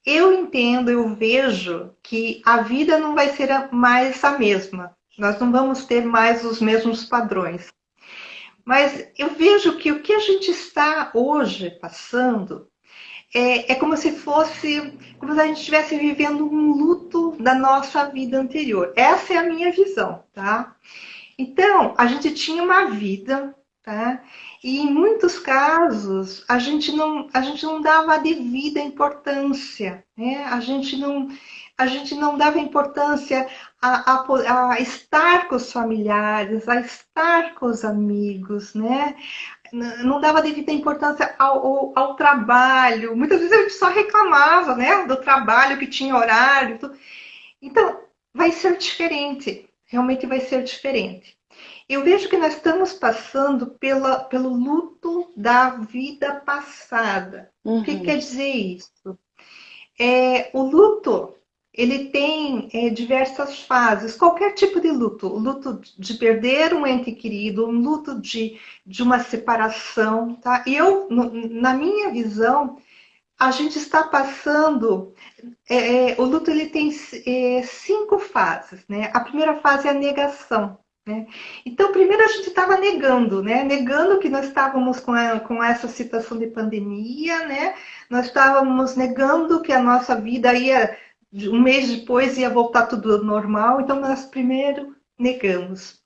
Eu entendo, eu vejo que a vida não vai ser mais a mesma, nós não vamos ter mais os mesmos padrões. Mas eu vejo que o que a gente está hoje passando é, é, como se fosse, como se a gente estivesse vivendo um luto da nossa vida anterior. Essa é a minha visão, tá? Então, a gente tinha uma vida, tá? E em muitos casos, a gente não, a gente não dava a devida importância, né? A gente não, a gente não dava importância a, a, a estar com os familiares, a estar com os amigos, né? não dava devida importância ao, ao, ao, trabalho. Muitas vezes a gente só reclamava, né, do trabalho que tinha horário. Tudo. Então, vai ser diferente. Realmente vai ser diferente. Eu vejo que nós estamos passando pela, pelo luto da vida passada. Uhum. O que uhum. quer dizer isso? É, o luto ele tem é, diversas fases, qualquer tipo de luto, luto de perder um ente querido, um luto de, de uma separação, tá? E eu, no, na minha visão, a gente está passando, é, é, o luto ele tem é, cinco fases, né? A primeira fase é a negação, né? Então, primeiro a gente estava negando, né? Negando que nós estávamos com, a, com essa situação de pandemia, né? Nós estávamos negando que a nossa vida ia um mês depois ia voltar tudo normal, então nós primeiro negamos.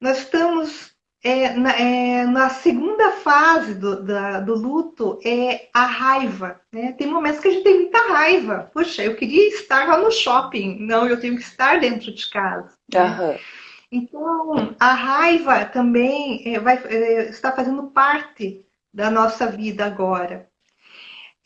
Nós estamos é, na, é, na, segunda fase do, da, do luto, é a raiva. Né? Tem momentos que a gente tem muita raiva. Puxa, eu queria estar lá no shopping. Não, eu tenho que estar dentro de casa. Né? Então, a raiva também é, vai, é, está fazendo parte da nossa vida agora.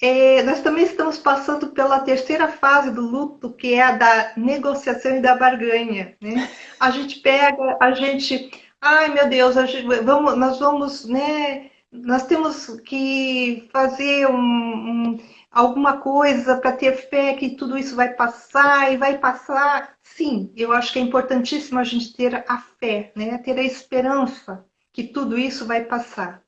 É, nós também estamos passando pela terceira fase do luto, que é a da negociação e da barganha. Né? A gente pega, a gente, ai meu Deus, gente, vamos, nós vamos, né? Nós temos que fazer um, um, alguma coisa para ter fé que tudo isso vai passar e vai passar. Sim, eu acho que é importantíssimo a gente ter a fé, né? Ter a esperança que tudo isso vai passar.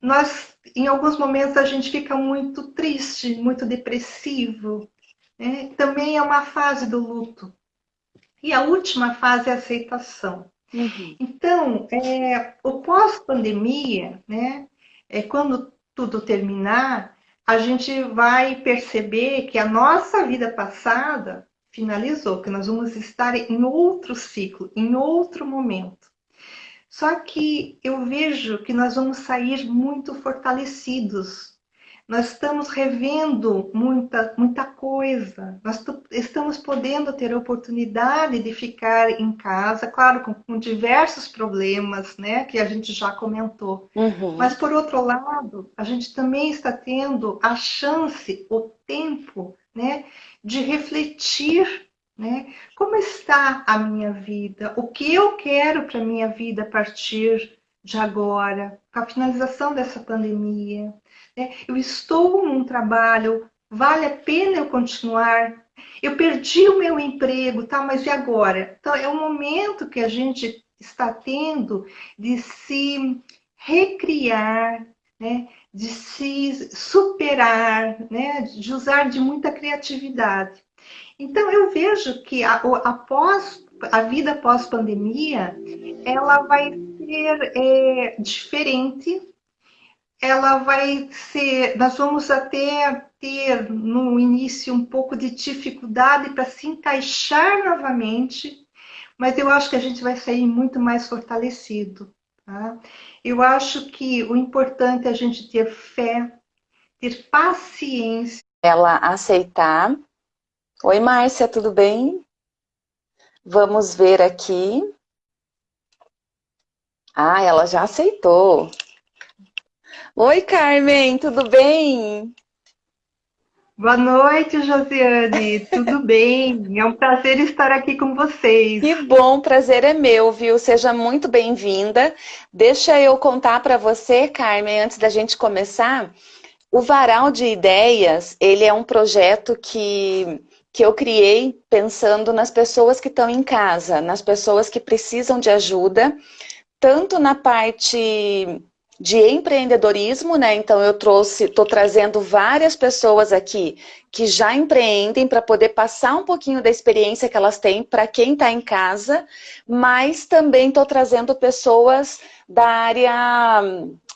Nós em alguns momentos a gente fica muito triste, muito depressivo. Né? Também é uma fase do luto. E a última fase é a aceitação. Uhum. Então, é, o pós-pandemia, né, é quando tudo terminar, a gente vai perceber que a nossa vida passada finalizou, que nós vamos estar em outro ciclo, em outro momento. Só que eu vejo que nós vamos sair muito fortalecidos. Nós estamos revendo muita, muita coisa. Nós estamos podendo ter a oportunidade de ficar em casa, claro, com, com diversos problemas, né, que a gente já comentou. Uhum. Mas, por outro lado, a gente também está tendo a chance, o tempo, né, de refletir né? Como está a minha vida? O que eu quero para a minha vida a partir de agora, com a finalização dessa pandemia? Né? Eu estou num trabalho, vale a pena eu continuar? Eu perdi o meu emprego, tá? mas e agora? Então, é um momento que a gente está tendo de se recriar, né? de se superar, né? de usar de muita criatividade. Então, eu vejo que a, após a vida pós-pandemia, ela vai ser é, diferente, ela vai ser, nós vamos até ter no início um pouco de dificuldade para se encaixar novamente, mas eu acho que a gente vai sair muito mais fortalecido. Tá? Eu acho que o importante é a gente ter fé, ter paciência. Ela aceitar Oi, Márcia, tudo bem? Vamos ver aqui. Ah, ela já aceitou. Oi, Carmen, tudo bem? Boa noite, Josiane. Tudo bem? É um prazer estar aqui com vocês. Que bom, prazer é meu, viu? Seja muito bem-vinda. Deixa eu contar para você, Carmen, antes da gente começar. O Varal de Ideias, ele é um projeto que que eu criei pensando nas pessoas que estão em casa, nas pessoas que precisam de ajuda, tanto na parte de empreendedorismo, né? Então eu trouxe, estou trazendo várias pessoas aqui que já empreendem para poder passar um pouquinho da experiência que elas têm para quem está em casa, mas também estou trazendo pessoas da área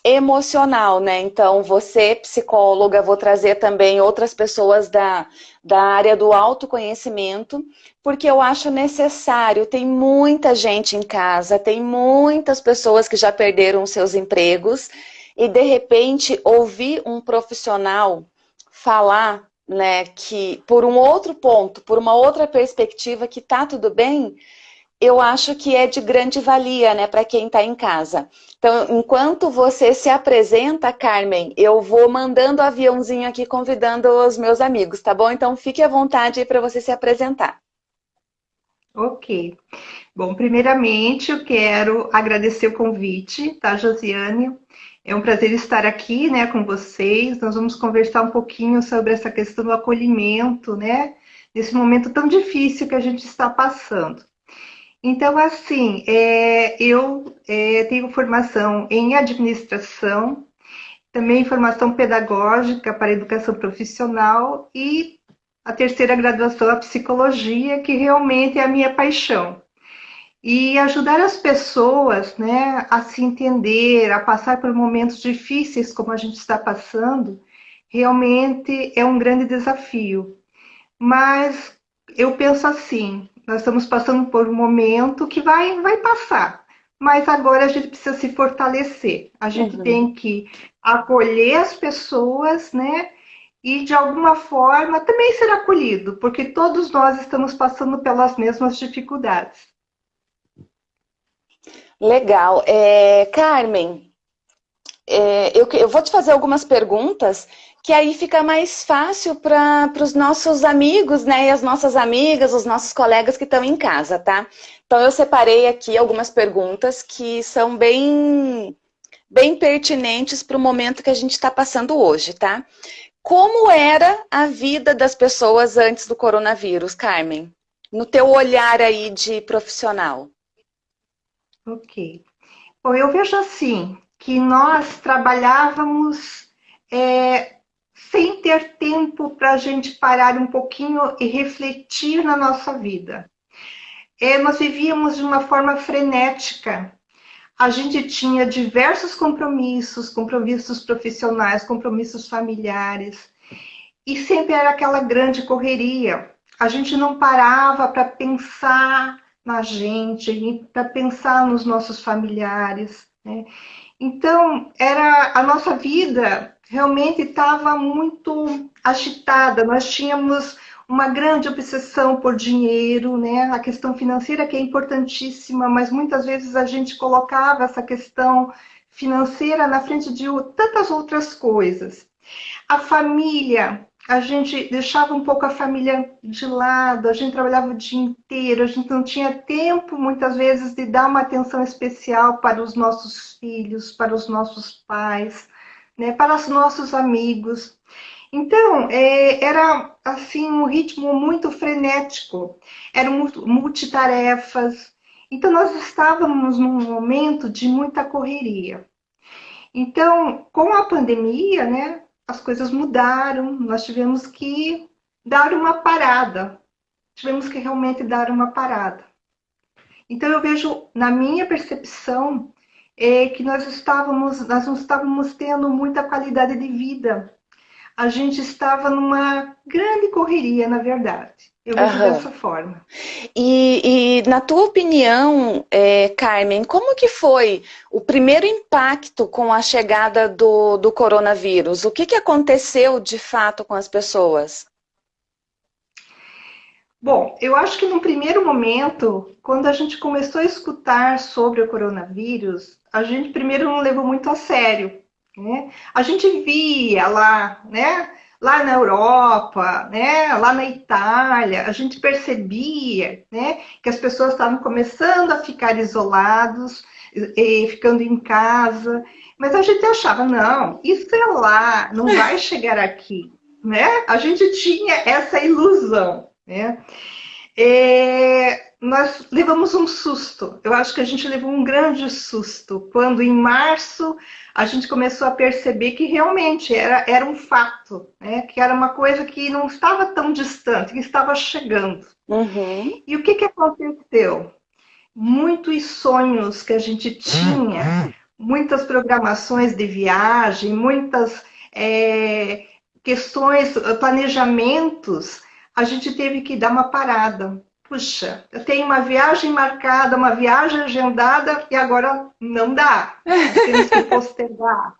emocional, né? Então, você, psicóloga, vou trazer também outras pessoas da, da área do autoconhecimento, porque eu acho necessário. Tem muita gente em casa, tem muitas pessoas que já perderam seus empregos, e de repente ouvir um profissional falar né, que por um outro ponto, por uma outra perspectiva, que tá tudo bem, eu acho que é de grande valia, né, para quem está em casa. Então, enquanto você se apresenta, Carmen, eu vou mandando aviãozinho aqui convidando os meus amigos, tá bom? Então, fique à vontade para você se apresentar. Ok. Bom, primeiramente, eu quero agradecer o convite, tá, Josiane? É um prazer estar aqui, né, com vocês. Nós vamos conversar um pouquinho sobre essa questão do acolhimento, né, nesse momento tão difícil que a gente está passando. Então, assim, é, eu é, tenho formação em administração, também formação pedagógica para educação profissional e a terceira graduação, a psicologia, que realmente é a minha paixão. E ajudar as pessoas né, a se entender, a passar por momentos difíceis como a gente está passando, realmente é um grande desafio. Mas eu penso assim, nós estamos passando por um momento que vai, vai passar. Mas agora a gente precisa se fortalecer. A gente uhum. tem que acolher as pessoas, né? E de alguma forma também ser acolhido, porque todos nós estamos passando pelas mesmas dificuldades. Legal. É, Carmen, é, eu, eu vou te fazer algumas perguntas que aí fica mais fácil para os nossos amigos, né, e as nossas amigas, os nossos colegas que estão em casa, tá? Então eu separei aqui algumas perguntas que são bem, bem pertinentes para o momento que a gente está passando hoje, tá? Como era a vida das pessoas antes do coronavírus, Carmen? No teu olhar aí de profissional. Ok. Bom, eu vejo assim, que nós trabalhávamos é, sem ter tempo para a gente parar um pouquinho e refletir na nossa vida. É, nós vivíamos de uma forma frenética. A gente tinha diversos compromissos, compromissos profissionais, compromissos familiares, e sempre era aquela grande correria. A gente não parava para pensar na gente, para pensar nos nossos familiares. Né? Então, era a nossa vida realmente estava muito agitada. Nós tínhamos uma grande obsessão por dinheiro, né? A questão financeira que é importantíssima, mas muitas vezes a gente colocava essa questão financeira na frente de tantas outras coisas. A família, a gente deixava um pouco a família de lado, a gente trabalhava o dia inteiro, a gente não tinha tempo, muitas vezes, de dar uma atenção especial para os nossos filhos, para os nossos pais né, para os nossos amigos. Então, é, era assim um ritmo muito frenético, eram multitarefas. Então, nós estávamos num momento de muita correria. Então, com a pandemia, né, as coisas mudaram, nós tivemos que dar uma parada, tivemos que realmente dar uma parada. Então, eu vejo, na minha percepção, é que nós estávamos, nós não estávamos tendo muita qualidade de vida. A gente estava numa grande correria, na verdade. Eu vejo uhum. dessa forma. E, e, na tua opinião, é, Carmen, como que foi o primeiro impacto com a chegada do, do coronavírus? O que, que aconteceu de fato com as pessoas? Bom, eu acho que no primeiro momento, quando a gente começou a escutar sobre o coronavírus, a gente primeiro não levou muito a sério. Né? A gente via lá, né? Lá na Europa, né? Lá na Itália, a gente percebia, né? Que as pessoas estavam começando a ficar isolados, e, ficando em casa, mas a gente achava não, isso é lá, não vai chegar aqui, né? A gente tinha essa ilusão, né? É, nós levamos um susto. Eu acho que a gente levou um grande susto quando, em março, a gente começou a perceber que realmente era, era um fato, né? que era uma coisa que não estava tão distante, que estava chegando. Uhum. E o que, que aconteceu? Muitos sonhos que a gente tinha muitas programações de viagem, muitas é, questões, planejamentos, a gente teve que dar uma parada. Puxa, eu tenho uma viagem marcada, uma viagem agendada e agora não dá. Nós temos que postergar.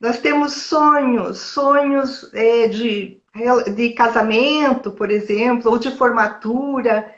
Nós temos sonhos, sonhos é, de, de casamento, por exemplo, ou de formatura.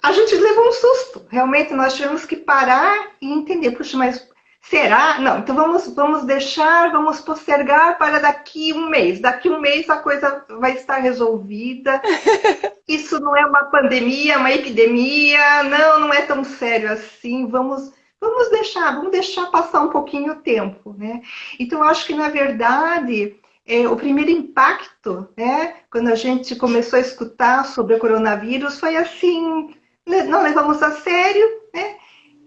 A gente levou um susto. Realmente nós tivemos que parar e entender, puxa, mas Será? Não, então vamos, vamos deixar, vamos postergar para daqui um mês. Daqui um mês a coisa vai estar resolvida. Isso não é uma pandemia, uma epidemia. Não, não é tão sério assim. Vamos, vamos deixar, vamos deixar passar um pouquinho o tempo, né? Então, eu acho que, na verdade, é, o primeiro impacto, né, quando a gente começou a escutar sobre o coronavírus, foi assim, não levamos a sério, né?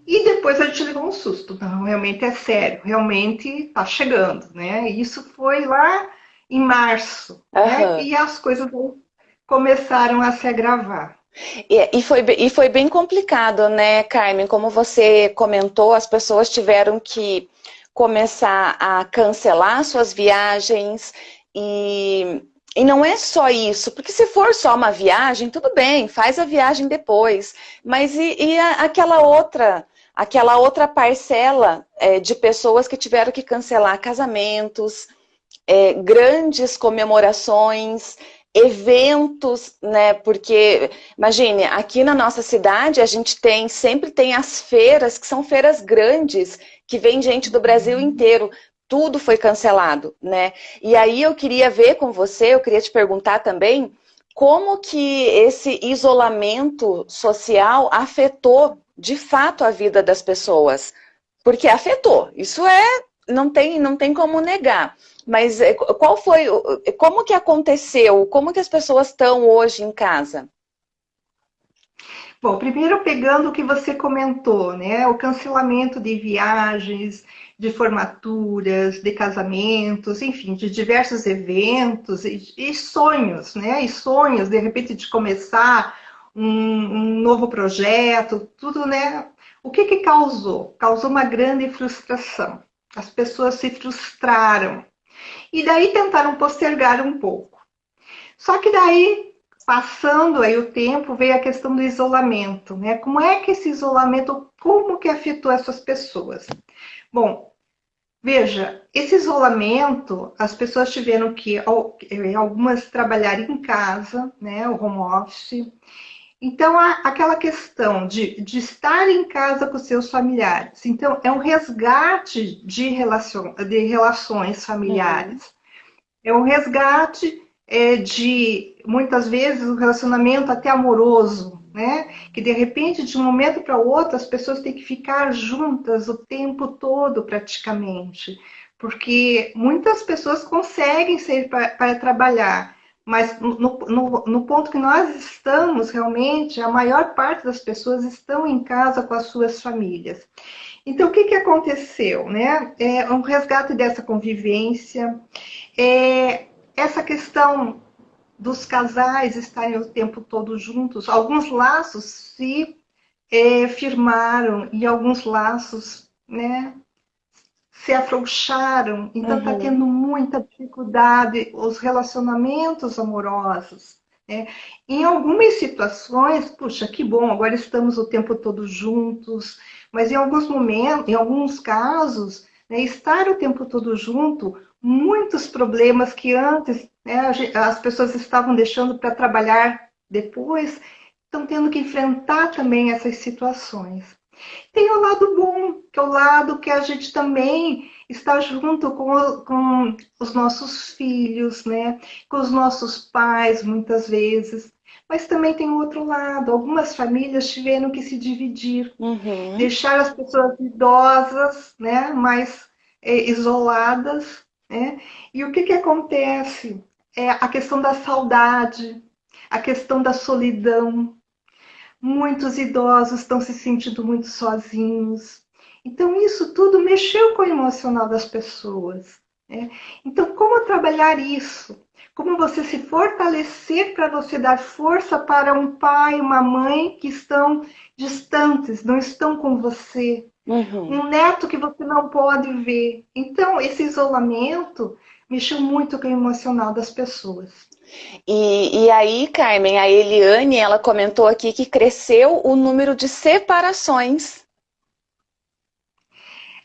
E depois a gente levou um susto. Não, realmente é sério, realmente está chegando, né? Isso foi lá em março, uhum. né? E as coisas começaram a se agravar. E, e, foi, e foi bem complicado, né, Carmen? Como você comentou, as pessoas tiveram que começar a cancelar suas viagens e, e não é só isso, porque se for só uma viagem, tudo bem, faz a viagem depois. Mas e, e a, aquela outra aquela outra parcela é, de pessoas que tiveram que cancelar casamentos, é, grandes comemorações, eventos, né? Porque, imagine, aqui na nossa cidade a gente tem, sempre tem as feiras, que são feiras grandes, que vem gente do Brasil inteiro. Tudo foi cancelado, né? E aí eu queria ver com você, eu queria te perguntar também, como que esse isolamento social afetou de fato a vida das pessoas, porque afetou. Isso é, não tem, não tem como negar. Mas eh, qual foi, como que aconteceu? Como que as pessoas estão hoje em casa? Bom, primeiro pegando o que você comentou, né? O cancelamento de viagens, de formaturas, de casamentos, enfim, de diversos eventos e, e sonhos, né? E sonhos, de repente, de começar um, um novo projeto, tudo, né? O que que causou? Causou uma grande frustração. As pessoas se frustraram. E daí tentaram postergar um pouco. Só que daí, passando aí o tempo, veio a questão do isolamento, né? Como é que esse isolamento, como que afetou essas pessoas? Bom, veja, esse isolamento, as pessoas tiveram que, algumas trabalhar em casa, né? O home office, então, aquela questão de, de estar em casa com seus familiares. Então, é um resgate de, relacion, de relações familiares. Uhum. É um resgate é, de, muitas vezes, um relacionamento até amoroso, né? Que, de repente, de um momento para outro, as pessoas têm que ficar juntas o tempo todo, praticamente. Porque muitas pessoas conseguem sair para trabalhar, mas no, no, no, ponto que nós estamos, realmente, a maior parte das pessoas estão em casa com as suas famílias. Então, o que, que aconteceu? Né? É um resgate dessa convivência, é essa questão dos casais estarem o tempo todo juntos. Alguns laços se é, firmaram e alguns laços né, se afrouxaram, então está uhum. tendo muita dificuldade os relacionamentos amorosos. Né? Em algumas situações, puxa, que bom, agora estamos o tempo todo juntos, mas em alguns momentos, em alguns casos, né, estar o tempo todo junto, muitos problemas que antes né, as pessoas estavam deixando para trabalhar depois, estão tendo que enfrentar também essas situações. Tem o lado bom, que é o lado que a gente também está junto com, com os nossos filhos, né? com os nossos pais, muitas vezes. Mas também tem o outro lado. Algumas famílias tiveram que se dividir, uhum. deixar as pessoas idosas, né? mais é, isoladas. Né? E o que, que acontece? É a questão da saudade, a questão da solidão, Muitos idosos estão se sentindo muito sozinhos. Então, isso tudo mexeu com o emocional das pessoas. Né? Então, como trabalhar isso? Como você se fortalecer para você dar força para um pai, uma mãe que estão distantes, não estão com você. Uhum. Um neto que você não pode ver. Então, esse isolamento mexeu muito com o emocional das pessoas. E, e aí, Carmen, a Eliane, ela comentou aqui que cresceu o número de separações.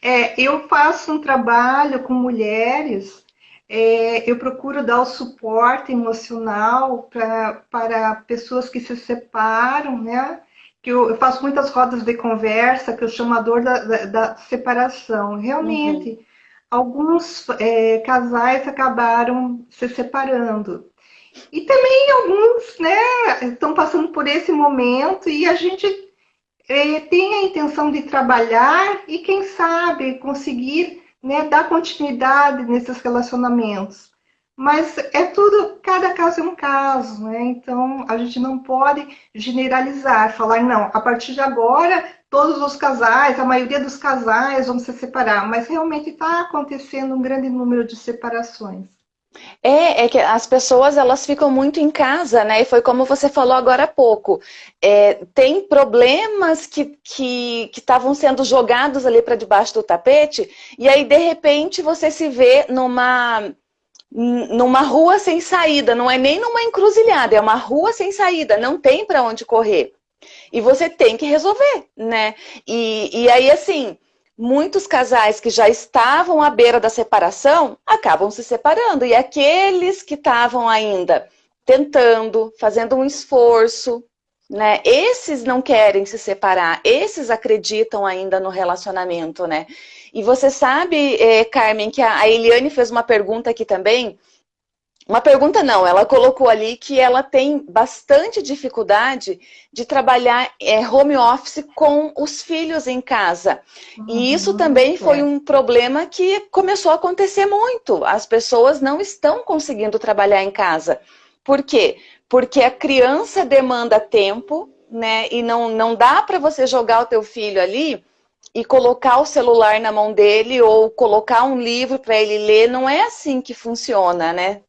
É, eu faço um trabalho com mulheres, é, eu procuro dar o suporte emocional pra, para pessoas que se separam, né? Que eu, eu, faço muitas rodas de conversa, que eu chamo a dor da, da, da separação. Realmente, uhum. alguns é, casais acabaram se separando. E também alguns, né, estão passando por esse momento e a gente é, tem a intenção de trabalhar e, quem sabe, conseguir né, dar continuidade nesses relacionamentos. Mas é tudo, cada caso é um caso, né? Então a gente não pode generalizar, falar, não, a partir de agora todos os casais, a maioria dos casais vão se separar, mas realmente está acontecendo um grande número de separações. É, é que as pessoas elas ficam muito em casa, né? E foi como você falou agora há pouco. É, tem problemas que estavam que, que sendo jogados ali para debaixo do tapete, e aí de repente você se vê numa, numa rua sem saída, não é nem numa encruzilhada, é uma rua sem saída, não tem para onde correr. E você tem que resolver, né? E, e aí, assim, muitos casais que já estavam à beira da separação acabam se separando. E aqueles que estavam ainda tentando, fazendo um esforço, né? Esses não querem se separar, esses acreditam ainda no relacionamento, né? E você sabe, eh, Carmen, que a Eliane fez uma pergunta aqui também, uma pergunta não, ela colocou ali que ela tem bastante dificuldade de trabalhar é, home office com os filhos em casa. Uhum, e isso também foi um problema que começou a acontecer muito. As pessoas não estão conseguindo trabalhar em casa. Por quê? Porque a criança demanda tempo, né? E não, não dá para você jogar o teu filho ali e colocar o celular na mão dele ou colocar um livro para ele ler. Não é assim que funciona, né?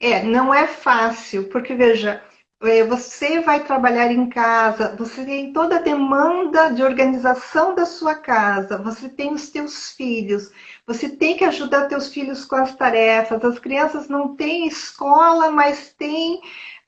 É, não é fácil, porque veja, é, você vai trabalhar em casa, você tem toda a demanda de organização da sua casa, você tem os teus filhos, você tem que ajudar teus filhos com as tarefas, as crianças não têm escola, mas têm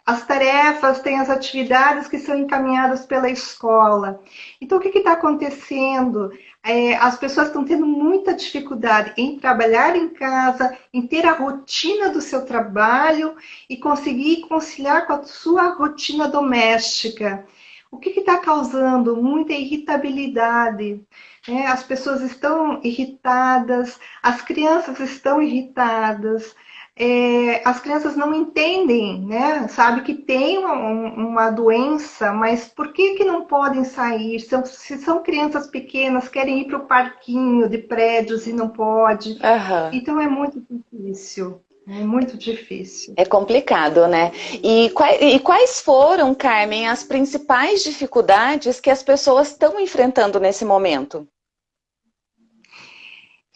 as tarefas, têm as atividades que são encaminhadas pela escola. Então, o que está acontecendo? É, as pessoas estão tendo muita dificuldade em trabalhar em casa, em ter a rotina do seu trabalho e conseguir conciliar com a sua rotina doméstica. O que está causando? Muita irritabilidade. É, as pessoas estão irritadas, as crianças estão irritadas, é, as crianças não entendem, né? Sabe que tem uma, uma, doença, mas por que, que não podem sair? São, se são crianças pequenas, querem ir para o parquinho de prédios e não pode. Uhum. Então é muito difícil. É muito difícil. É complicado, né? E quais, e quais foram, Carmen, as principais dificuldades que as pessoas estão enfrentando nesse momento?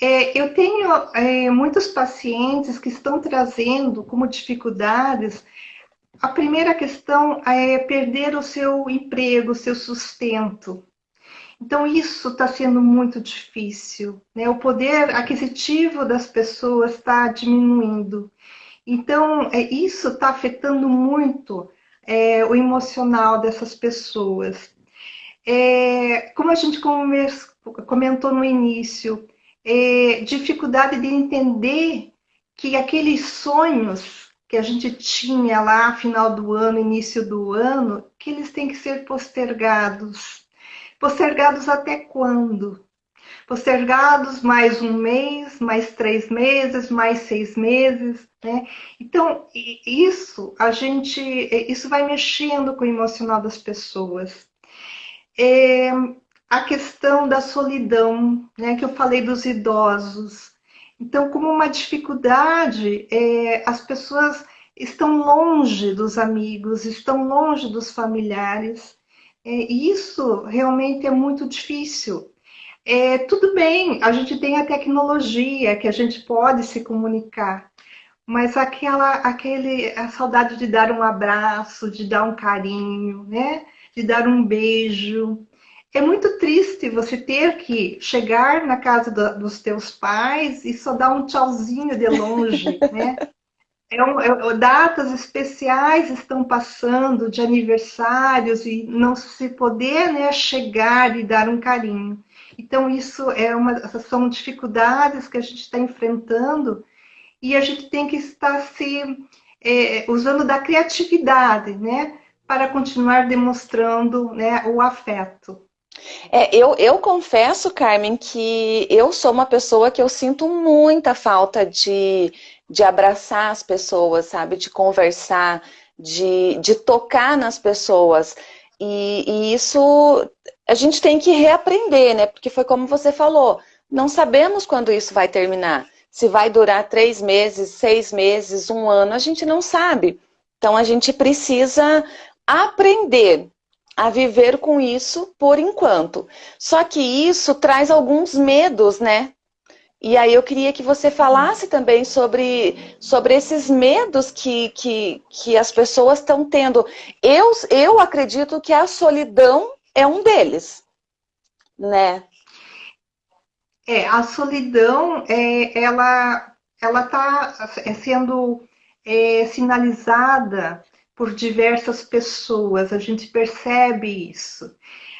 É, eu tenho é, muitos pacientes que estão trazendo como dificuldades. A primeira questão é perder o seu emprego, o seu sustento. Então, isso está sendo muito difícil. Né? O poder aquisitivo das pessoas está diminuindo. Então, é, isso está afetando muito é, o emocional dessas pessoas. É, como a gente comentou no início, é, dificuldade de entender que aqueles sonhos que a gente tinha lá final do ano, início do ano, que eles têm que ser postergados. Postergados até quando? Postergados mais um mês, mais três meses, mais seis meses, né? Então, isso a gente, isso vai mexendo com o emocional das pessoas. É, a questão da solidão, né, que eu falei dos idosos. Então, como uma dificuldade, é, as pessoas estão longe dos amigos, estão longe dos familiares. É, e isso realmente é muito difícil. É, tudo bem, a gente tem a tecnologia que a gente pode se comunicar, mas aquela, aquele, a saudade de dar um abraço, de dar um carinho, né? de dar um beijo, é muito triste você ter que chegar na casa do, dos teus pais e só dar um tchauzinho de longe, né? É um, é, datas especiais estão passando de aniversários e não se poder né, chegar e dar um carinho. Então, isso é uma, são dificuldades que a gente está enfrentando e a gente tem que estar se é, usando da criatividade, né? Para continuar demonstrando né, o afeto. É, eu, eu confesso, Carmen, que eu sou uma pessoa que eu sinto muita falta de, de abraçar as pessoas, sabe? De conversar, de, de tocar nas pessoas. E, e isso a gente tem que reaprender, né? Porque foi como você falou, não sabemos quando isso vai terminar. Se vai durar três meses, seis meses, um ano, a gente não sabe. Então a gente precisa aprender a viver com isso por enquanto. Só que isso traz alguns medos, né? E aí eu queria que você falasse também sobre, sobre esses medos que, que, que as pessoas estão tendo. Eu, eu acredito que a solidão é um deles, né? É, a solidão, é, ela está sendo é, sinalizada por diversas pessoas, a gente percebe isso.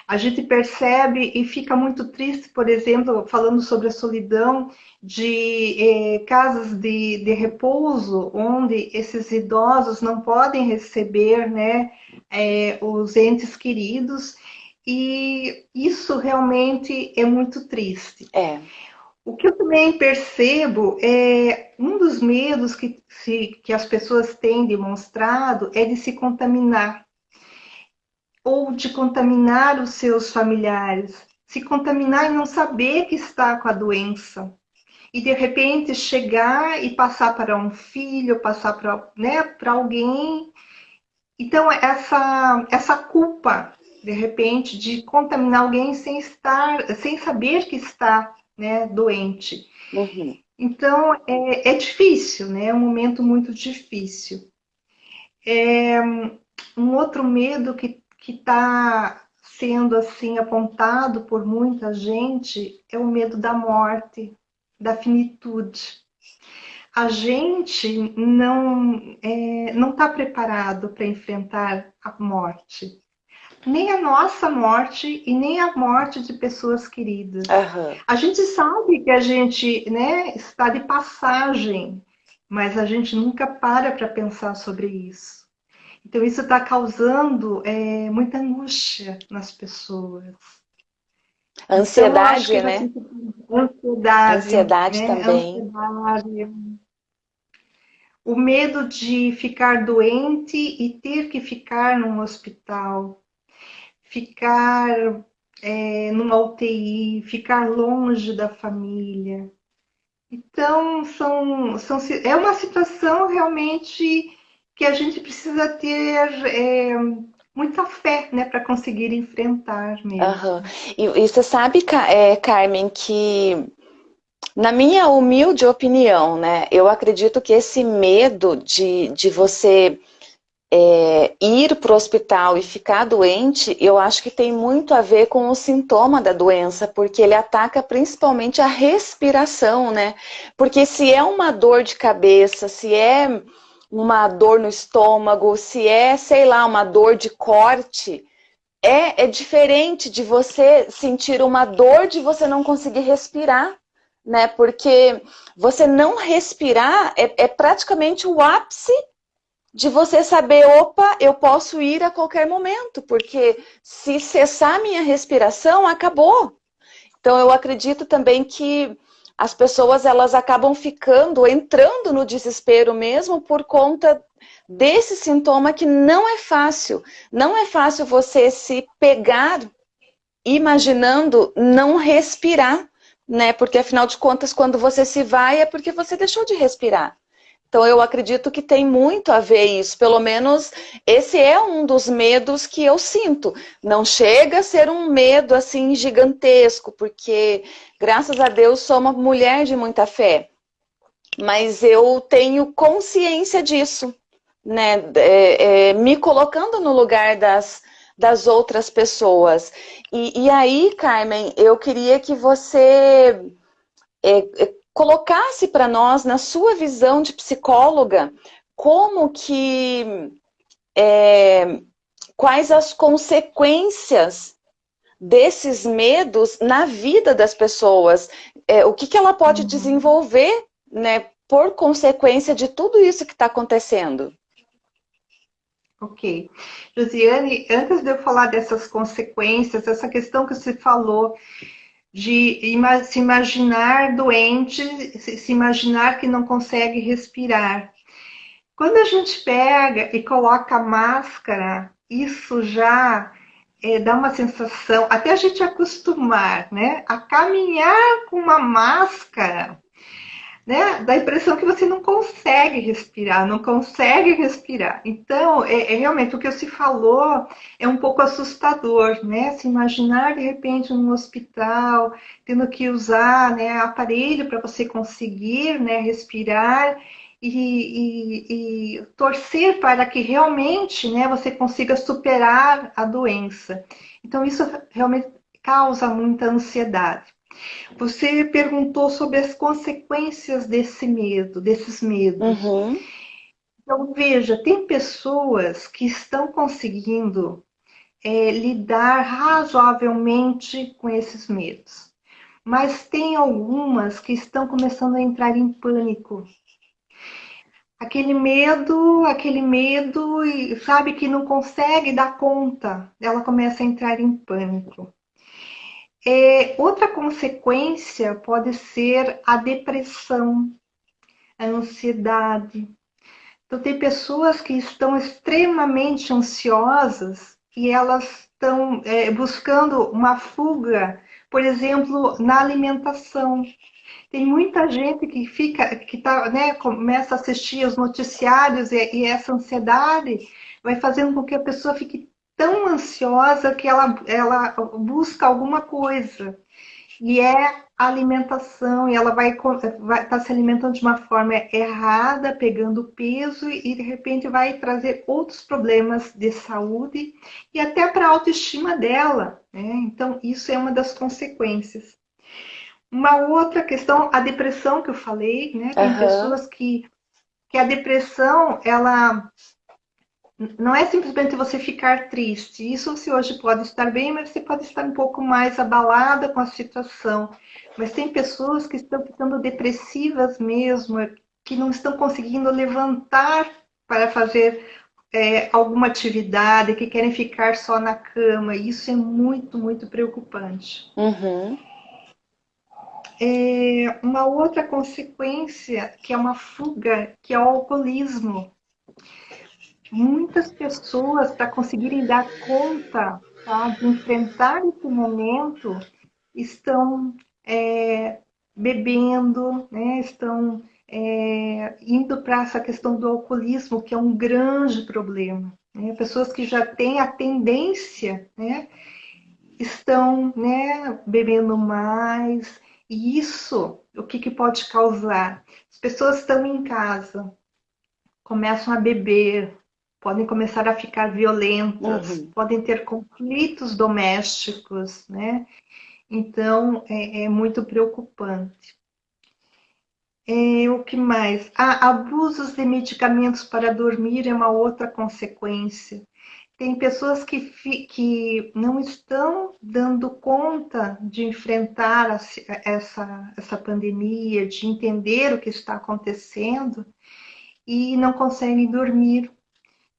A gente percebe e fica muito triste, por exemplo, falando sobre a solidão de eh, casas de, de repouso, onde esses idosos não podem receber né, eh, os entes queridos, e isso realmente é muito triste. É. O que eu também percebo é um dos medos que, se, que as pessoas têm demonstrado é de se contaminar ou de contaminar os seus familiares, se contaminar e não saber que está com a doença. E de repente chegar e passar para um filho, passar para né, alguém. Então, essa, essa culpa, de repente, de contaminar alguém sem estar, sem saber que está né, doente. Uhum. Então, é, é, difícil, né? É um momento muito difícil. É, um outro medo que está sendo assim apontado por muita gente é o medo da morte, da finitude. A gente não é, não está preparado para enfrentar a morte nem a nossa morte e nem a morte de pessoas queridas. Uhum. A gente sabe que a gente né, está de passagem, mas a gente nunca para para pensar sobre isso. Então isso está causando é, muita angústia nas pessoas. Ansiedade, então, né? Gente... Ansiedade. Ansiedade né? também. Ansiedade. O medo de ficar doente e ter que ficar num hospital ficar é, numa UTI, ficar longe da família. Então, são, são, é uma situação realmente que a gente precisa ter é, muita fé né, para conseguir enfrentar mesmo. Uhum. E, e, você sabe, é, Carmen, que na minha humilde opinião, né, eu acredito que esse medo de, de você é, ir para o hospital e ficar doente, eu acho que tem muito a ver com o sintoma da doença, porque ele ataca principalmente a respiração, né? Porque se é uma dor de cabeça, se é uma dor no estômago, se é, sei lá, uma dor de corte, é, é diferente de você sentir uma dor de você não conseguir respirar, né? Porque você não respirar é, é praticamente o ápice de você saber, opa, eu posso ir a qualquer momento, porque se cessar minha respiração, acabou. Então eu acredito também que as pessoas elas acabam ficando, entrando no desespero mesmo por conta desse sintoma que não é fácil. Não é fácil você se pegar imaginando não respirar, né? Porque afinal de contas, quando você se vai é porque você deixou de respirar. Então eu acredito que tem muito a ver isso, pelo menos esse é um dos medos que eu sinto. Não chega a ser um medo assim gigantesco, porque graças a Deus sou uma mulher de muita fé. Mas eu tenho consciência disso, né? É, é, me colocando no lugar das, das outras pessoas. E, e aí, Carmen, eu queria que você é, é, colocasse para nós, na sua visão de psicóloga, como que é, quais as consequências desses medos na vida das pessoas, é, o que, que ela pode uhum. desenvolver, né, por consequência de tudo isso que está acontecendo. Ok. Josiane, antes de eu falar dessas consequências, essa questão que você falou de se imaginar doente, se imaginar que não consegue respirar. Quando a gente pega e coloca a máscara, isso já é, dá uma sensação, até a gente acostumar, né, a caminhar com uma máscara, né, dá a impressão que você não consegue respirar, não consegue respirar. Então, é, é realmente o que se falou é um pouco assustador, né, se imaginar de repente num hospital, tendo que usar, né, aparelho para você conseguir, né, respirar e, e, e, torcer para que realmente né, você consiga superar a doença. Então, isso realmente causa muita ansiedade. Você perguntou sobre as consequências desse medo, desses medos. Uhum. Então, veja, tem pessoas que estão conseguindo é, lidar razoavelmente com esses medos. Mas tem algumas que estão começando a entrar em pânico aquele medo, aquele medo e sabe que não consegue dar conta, ela começa a entrar em pânico. É, outra consequência pode ser a depressão, a ansiedade. Então, tem pessoas que estão extremamente ansiosas e elas estão é, buscando uma fuga, por exemplo, na alimentação. Tem muita gente que fica, que tá, né, começa a assistir os noticiários e, e essa ansiedade vai fazendo com que a pessoa fique tão ansiosa que ela, ela busca alguma coisa. E é alimentação, e ela vai estar tá se alimentando de uma forma errada, pegando peso, e de repente vai trazer outros problemas de saúde e até para a autoestima dela. Né? Então, isso é uma das consequências. Uma outra questão, a depressão que eu falei, né? Tem uhum. pessoas que, que a depressão, ela não é simplesmente você ficar triste. Isso você hoje pode estar bem, mas você pode estar um pouco mais abalada com a situação. Mas tem pessoas que estão ficando depressivas mesmo, que não estão conseguindo levantar para fazer é, alguma atividade, que querem ficar só na cama. Isso é muito, muito preocupante. Uhum. É, uma outra consequência, que é uma fuga, que é o alcoolismo. Muitas pessoas, para conseguirem dar conta tá, de enfrentar esse momento, estão é, bebendo, né, estão é, indo para essa questão do alcoolismo, que é um grande problema. Né? Pessoas que já têm a tendência, né, estão né, bebendo mais, e isso, o que, que pode causar? As pessoas estão em casa, começam a beber, podem começar a ficar violentas, uhum. podem ter conflitos domésticos, né? Então, é, é muito preocupante. É, o que mais? Ah, abusos de medicamentos para dormir é uma outra consequência. Tem pessoas que, que não estão dando conta de enfrentar essa, essa pandemia, de entender o que está acontecendo e não conseguem dormir.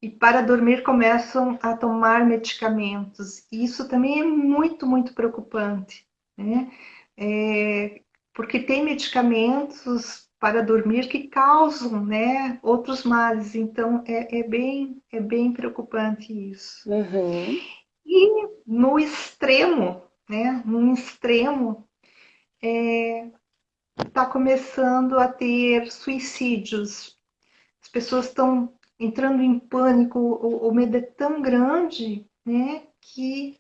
E para dormir começam a tomar medicamentos. E isso também é muito, muito preocupante, né? É, porque tem medicamentos para dormir que causam né, outros males. Então, é, é, bem, é bem preocupante isso. Uhum. E no extremo, né, no extremo, está é, tá começando a ter suicídios. As pessoas estão entrando em pânico, o, o medo é tão grande né, que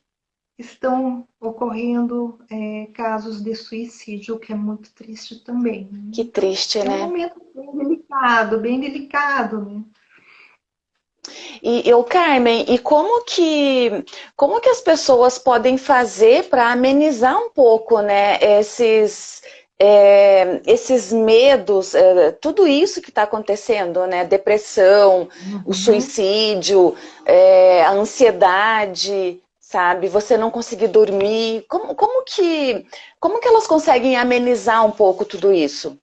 estão ocorrendo é, casos de suicídio, o que é muito triste também. Né? Que triste, né? É um momento bem delicado, bem delicado, né? E eu, Carmen, e como que como que as pessoas podem fazer para amenizar um pouco, né, esses é, esses medos, é, tudo isso que está acontecendo, né, depressão, uhum. o suicídio, é, a ansiedade, sabe, você não conseguir dormir, como, como que como que elas conseguem amenizar um pouco tudo isso?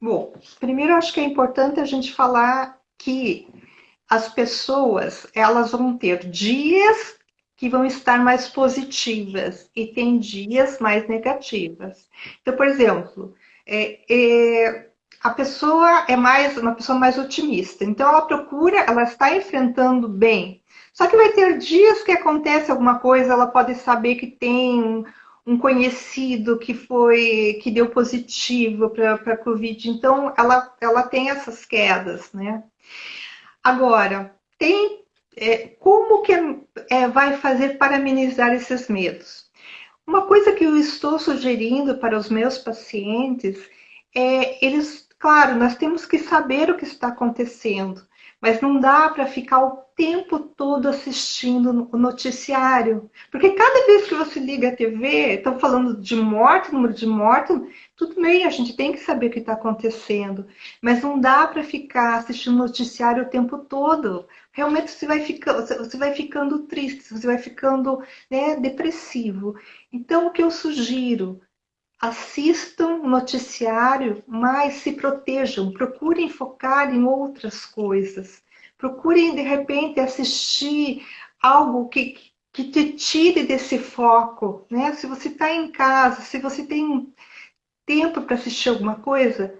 Bom, primeiro acho que é importante a gente falar que as pessoas elas vão ter dias que vão estar mais positivas e tem dias mais negativas. Então, por exemplo, é, é, a pessoa é mais uma pessoa mais otimista, então ela procura, ela está enfrentando bem. Só que vai ter dias que acontece alguma coisa, ela pode saber que tem um conhecido que foi que deu positivo para a Covid, então ela, ela tem essas quedas, né? Agora, tem é, como que é, vai fazer para amenizar esses medos? Uma coisa que eu estou sugerindo para os meus pacientes é eles, claro, nós temos que saber o que está acontecendo, mas não dá para ficar o tempo todo assistindo o noticiário. Porque cada vez que você liga a TV, estão falando de morte, número de morte, tudo bem, a gente tem que saber o que está acontecendo. Mas não dá para ficar assistindo noticiário o tempo todo. Realmente você vai, ficando, você vai ficando triste, você vai ficando né, depressivo. Então, o que eu sugiro? assistam o noticiário, mas se protejam, procurem focar em outras coisas. Procurem, de repente, assistir algo que, que te tire desse foco. Né? Se você está em casa, se você tem tempo para assistir alguma coisa,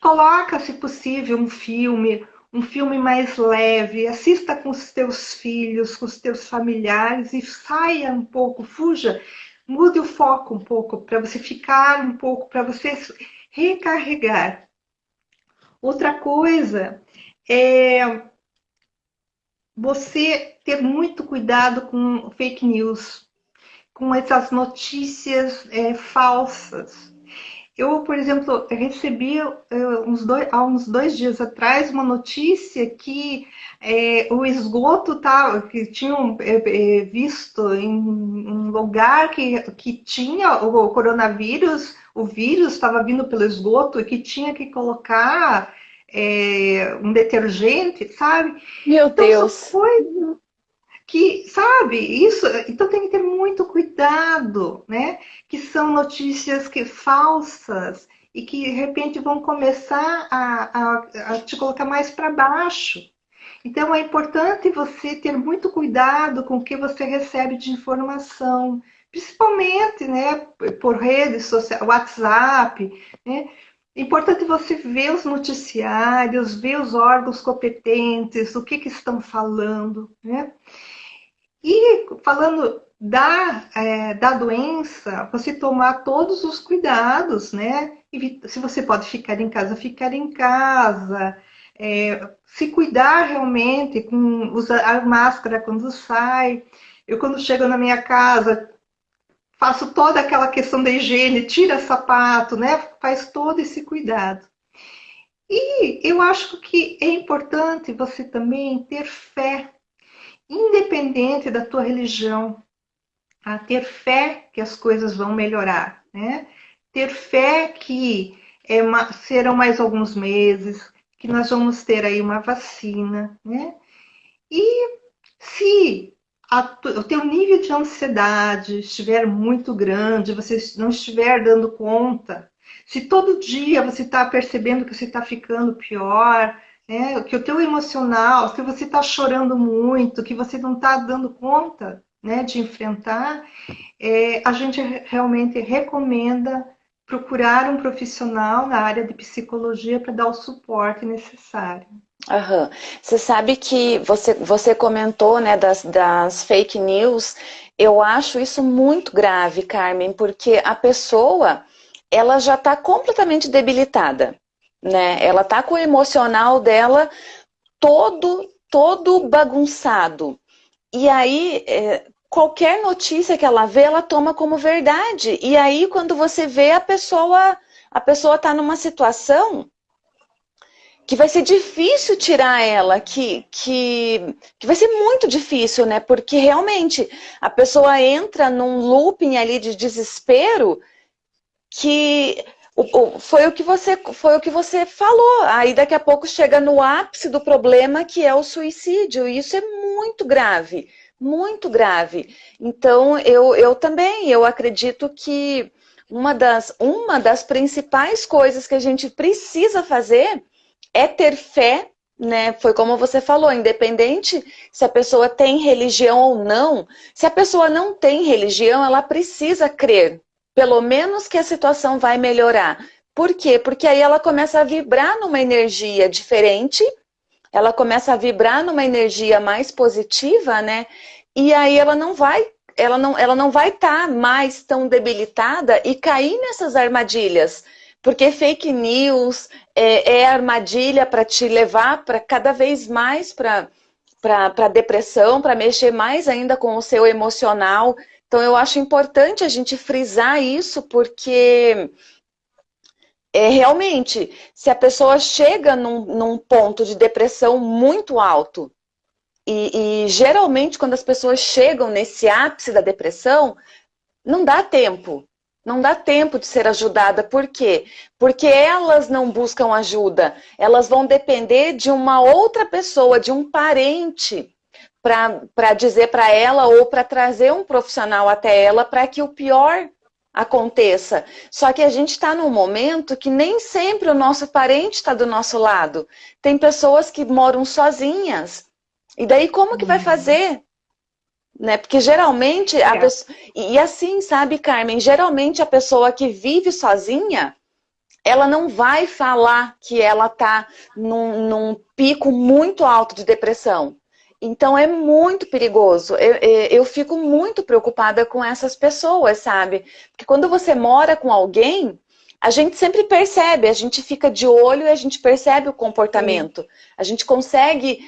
coloca, se possível, um filme, um filme mais leve, assista com os teus filhos, com os teus familiares e saia um pouco, fuja Mude o foco um pouco para você ficar um pouco, para você recarregar. Outra coisa é você ter muito cuidado com fake news, com essas notícias é, falsas. Eu, por exemplo, recebi uns dois, há uns dois dias atrás uma notícia que é, o esgoto tá, que tinham é, visto em um lugar que, que tinha o coronavírus, o vírus estava vindo pelo esgoto e que tinha que colocar é, um detergente, sabe? Meu então, Deus! Foi que, sabe, isso, então tem que ter muito cuidado, né? Que são notícias que falsas e que de repente vão começar a, a, a te colocar mais para baixo. Então é importante você ter muito cuidado com o que você recebe de informação, principalmente, né, por redes sociais, WhatsApp, né? É importante você ver os noticiários, ver os órgãos competentes, o que, que estão falando, né? E falando da, é, da doença, você tomar todos os cuidados, né? Se você pode ficar em casa, ficar em casa, é, se cuidar realmente, com usar máscara quando sai. Eu, quando chego na minha casa, faço toda aquela questão da higiene, tira sapato, né? Faz todo esse cuidado. E eu acho que é importante você também ter fé independente da tua religião, a ter fé que as coisas vão melhorar, né? Ter fé que é, serão mais alguns meses, que nós vamos ter aí uma vacina, né? E se a, o teu nível de ansiedade estiver muito grande, você não estiver dando conta, se todo dia você está percebendo que você está ficando pior, né? que o teu emocional, se você está chorando muito, que você não está dando conta né, de enfrentar, é, a gente realmente recomenda procurar um profissional na área de psicologia para dar o suporte necessário. Aham. Você sabe que você, você comentou né, das, das fake news, eu acho isso muito grave, Carmen, porque a pessoa ela já está completamente debilitada né? Ela tá com o emocional dela todo, todo bagunçado. E aí, é, qualquer notícia que ela vê, ela toma como verdade. E aí, quando você vê a pessoa, a pessoa tá numa situação que vai ser difícil tirar ela, que, que, que vai ser muito difícil, né? Porque realmente a pessoa entra num looping ali de desespero que foi o que você foi o que você falou. Aí daqui a pouco chega no ápice do problema que é o suicídio. E isso é muito grave, muito grave. Então eu, eu também eu acredito que uma das, uma das principais coisas que a gente precisa fazer é ter fé, né? Foi como você falou, independente se a pessoa tem religião ou não, se a pessoa não tem religião, ela precisa crer, pelo menos que a situação vai melhorar. Por quê? Porque aí ela começa a vibrar numa energia diferente, ela começa a vibrar numa energia mais positiva, né? E aí ela não vai ela não, ela não vai estar tá mais tão debilitada e cair nessas armadilhas porque fake news é, é armadilha para te levar para cada vez mais para depressão, para mexer mais ainda com o seu emocional. Então eu acho importante a gente frisar isso, porque é, realmente, se a pessoa chega num, num ponto de depressão muito alto, e, e, geralmente quando as pessoas chegam nesse ápice da depressão, não dá tempo não dá tempo de ser ajudada. Por quê? Porque elas não buscam ajuda. Elas vão depender de uma outra pessoa, de um parente, para dizer para ela ou para trazer um profissional até ela para que o pior aconteça. Só que a gente está num momento que nem sempre o nosso parente está do nosso lado. Tem pessoas que moram sozinhas. E daí como que vai uhum. fazer? né? Porque geralmente a é. pessoa... E assim, sabe, Carmen? Geralmente a pessoa que vive sozinha, ela não vai falar que ela tá num, num pico muito alto de depressão. Então é muito perigoso. Eu, eu, fico muito preocupada com essas pessoas, sabe? Porque quando você mora com alguém, a gente sempre percebe, a gente fica de olho e a gente percebe o comportamento. A gente consegue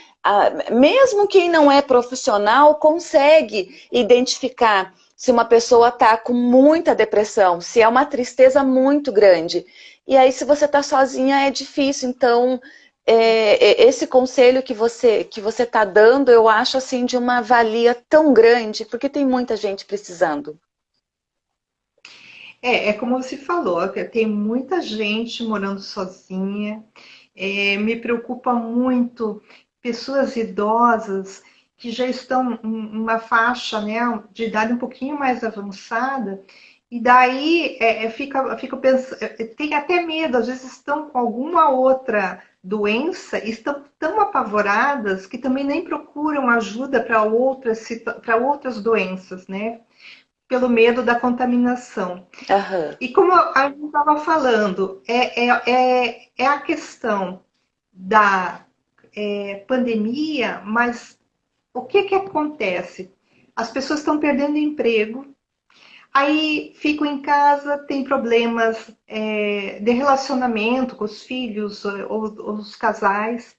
mesmo quem não é profissional consegue identificar se uma pessoa está com muita depressão, se é uma tristeza muito grande. E aí, se você está sozinha, é difícil. Então, é, é, esse conselho que você que você está dando, eu acho assim de uma valia tão grande, porque tem muita gente precisando. É, é como você falou, tem muita gente morando sozinha. É, me preocupa muito pessoas idosas que já estão em uma faixa né, de idade um pouquinho mais avançada, e daí é, é fica, fica pensando, é, tem até medo, às vezes estão com alguma outra doença, estão tão apavoradas que também nem procuram ajuda para outras, para outras doenças, né? Pelo medo da contaminação. Uhum. E como a gente estava falando, é, é, é, é a questão da é, pandemia, mas o que, que acontece? As pessoas estão perdendo emprego, aí ficam em casa, tem problemas é, de relacionamento com os filhos ou, ou os casais,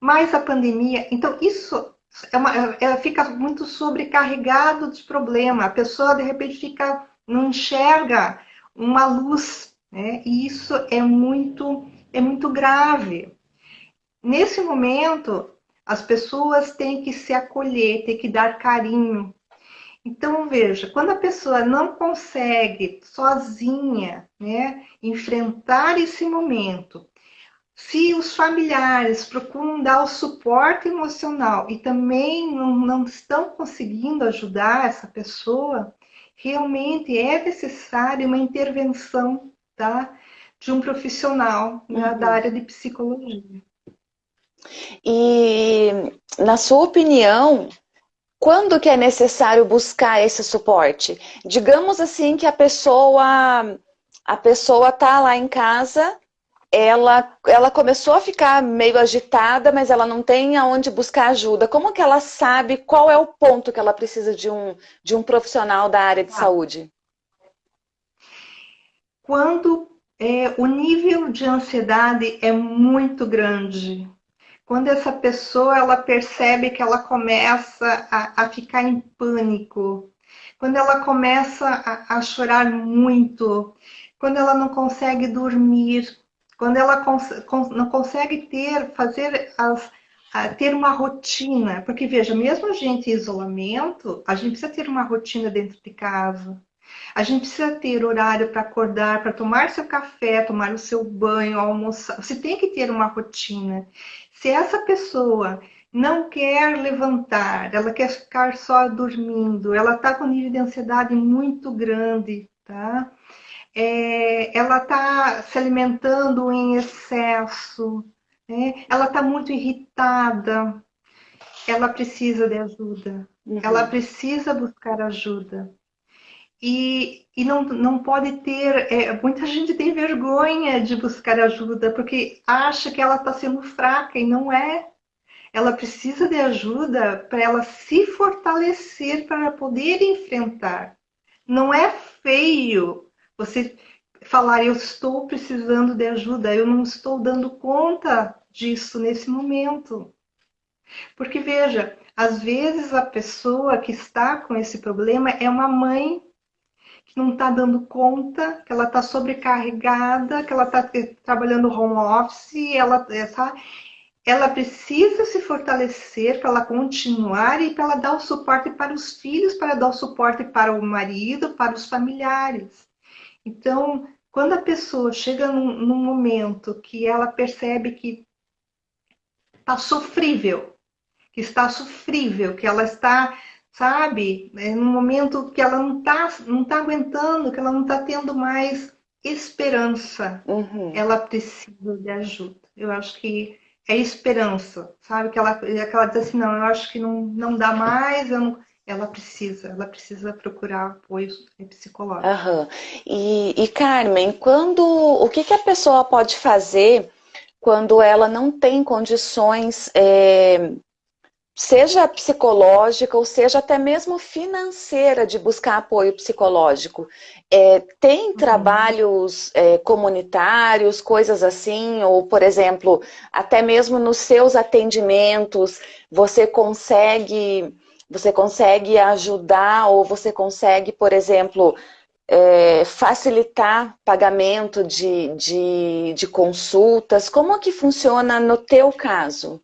mais a pandemia. Então, isso é uma, ela fica muito sobrecarregado de problema. A pessoa, de repente, fica, não enxerga uma luz, né? E isso é muito, é muito grave. Nesse momento, as pessoas têm que se acolher, têm que dar carinho. Então, veja, quando a pessoa não consegue sozinha né, enfrentar esse momento, se os familiares procuram dar o suporte emocional e também não, não estão conseguindo ajudar essa pessoa, realmente é necessária uma intervenção tá, de um profissional né, uhum. da área de psicologia. E, na sua opinião, quando que é necessário buscar esse suporte? Digamos assim que a pessoa a pessoa tá lá em casa, ela, ela começou a ficar meio agitada, mas ela não tem aonde buscar ajuda. Como que ela sabe qual é o ponto que ela precisa de um, de um profissional da área de ah. saúde? Quando é, o nível de ansiedade é muito grande, quando essa pessoa ela percebe que ela começa a, a ficar em pânico, quando ela começa a, a chorar muito, quando ela não consegue dormir, quando ela cons não consegue ter, fazer as, ter uma rotina, porque veja, mesmo a gente em isolamento, a gente precisa ter uma rotina dentro de casa. A gente precisa ter horário para acordar, para tomar seu café, tomar o seu banho, almoçar. Você tem que ter uma rotina. Se essa pessoa não quer levantar, ela quer ficar só dormindo, ela está com nível de ansiedade muito grande, tá? É, ela está se alimentando em excesso, né? ela está muito irritada, ela precisa de ajuda, uhum. ela precisa buscar ajuda. E, e não, não pode ter. É, muita gente tem vergonha de buscar ajuda porque acha que ela está sendo fraca e não é. Ela precisa de ajuda para ela se fortalecer para poder enfrentar. Não é feio você falar eu estou precisando de ajuda, eu não estou dando conta disso nesse momento. Porque veja, às vezes a pessoa que está com esse problema é uma mãe não está dando conta, que ela está sobrecarregada, que ela está trabalhando home office, ela, essa, ela precisa se fortalecer para ela continuar e para ela dar o suporte para os filhos, para dar o suporte para o marido, para os familiares. Então, quando a pessoa chega num, num momento que ela percebe que está sofrível, que está sofrível, que ela está sabe? É num momento que ela não está não tá aguentando, que ela não está tendo mais esperança. Uhum. Ela precisa de ajuda. Eu acho que é esperança, sabe? Que ela, que ela diz assim, não, eu acho que não, não dá mais, eu não... ela precisa, ela precisa procurar apoio psicológico. Uhum. E, e Carmen, quando o que, que a pessoa pode fazer quando ela não tem condições é, seja psicológica ou seja até mesmo financeira de buscar apoio psicológico. É, tem uhum. trabalhos é, comunitários, coisas assim, ou por exemplo, até mesmo nos seus atendimentos, você consegue, você consegue ajudar ou você consegue, por exemplo, é, facilitar pagamento de, de, de consultas. Como que funciona no teu caso?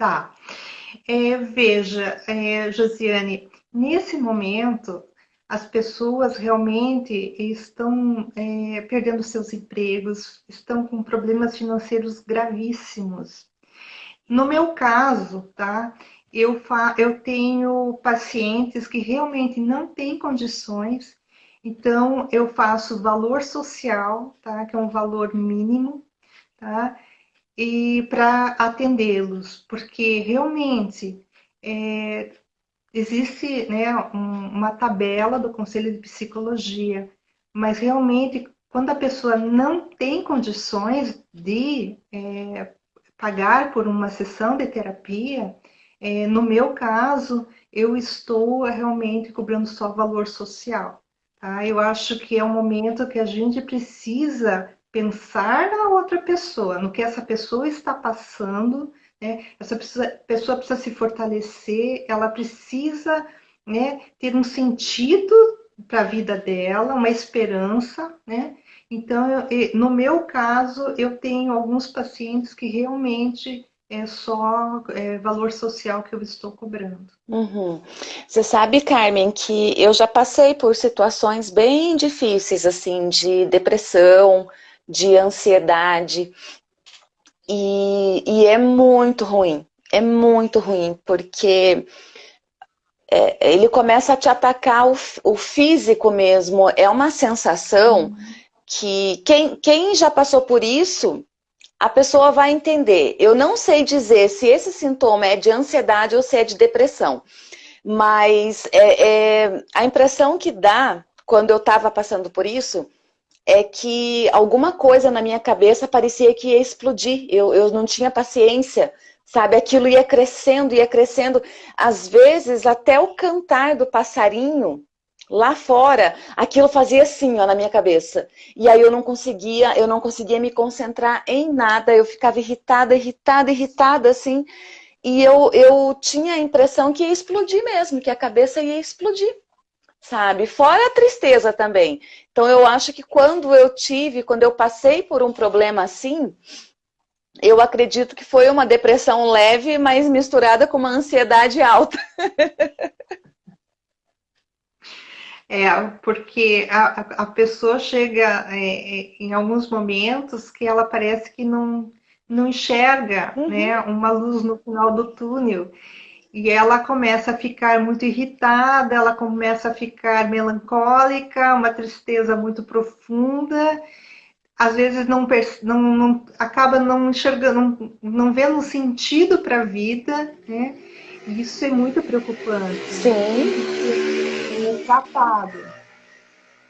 Tá. É, veja, é, Josiane, nesse momento, as pessoas realmente estão é, perdendo seus empregos, estão com problemas financeiros gravíssimos. No meu caso, tá? Eu, fa eu tenho pacientes que realmente não têm condições, então eu faço valor social, tá? Que é um valor mínimo, tá? E para atendê-los, porque realmente é, existe né, um, uma tabela do Conselho de Psicologia, mas realmente quando a pessoa não tem condições de é, pagar por uma sessão de terapia, é, no meu caso, eu estou realmente cobrando só valor social. Tá? Eu acho que é um momento que a gente precisa pensar na outra pessoa, no que essa pessoa está passando, né? Essa pessoa precisa se fortalecer, ela precisa né, ter um sentido para a vida dela, uma esperança, né? Então, eu, no meu caso, eu tenho alguns pacientes que realmente é só é, valor social que eu estou cobrando. Uhum. Você sabe, Carmen, que eu já passei por situações bem difíceis, assim, de depressão, de ansiedade. E, e é muito ruim, é muito ruim, porque é, ele começa a te atacar o, o, físico mesmo. É uma sensação uhum. que quem, quem já passou por isso, a pessoa vai entender. Eu não sei dizer se esse sintoma é de ansiedade ou se é de depressão, mas é, é a impressão que dá quando eu estava passando por isso é que alguma coisa na minha cabeça parecia que ia explodir. Eu, eu não tinha paciência, sabe? Aquilo ia crescendo, ia crescendo. Às vezes, até o cantar do passarinho lá fora, aquilo fazia assim, ó, na minha cabeça. E aí eu não conseguia, eu não conseguia me concentrar em nada. Eu ficava irritada, irritada, irritada, assim. E eu, eu tinha a impressão que ia explodir mesmo, que a cabeça ia explodir. Sabe? Fora a tristeza também. Então eu acho que quando eu tive, quando eu passei por um problema assim, eu acredito que foi uma depressão leve, mas misturada com uma ansiedade alta. É, porque a, a pessoa chega é, é, em alguns momentos que ela parece que não, não enxerga uhum. né, uma luz no final do túnel. E ela começa a ficar muito irritada, ela começa a ficar melancólica, uma tristeza muito profunda. Às vezes não, não, não acaba não enxergando, não, não vendo sentido para a vida, né? Isso é muito preocupante. Sim tratado.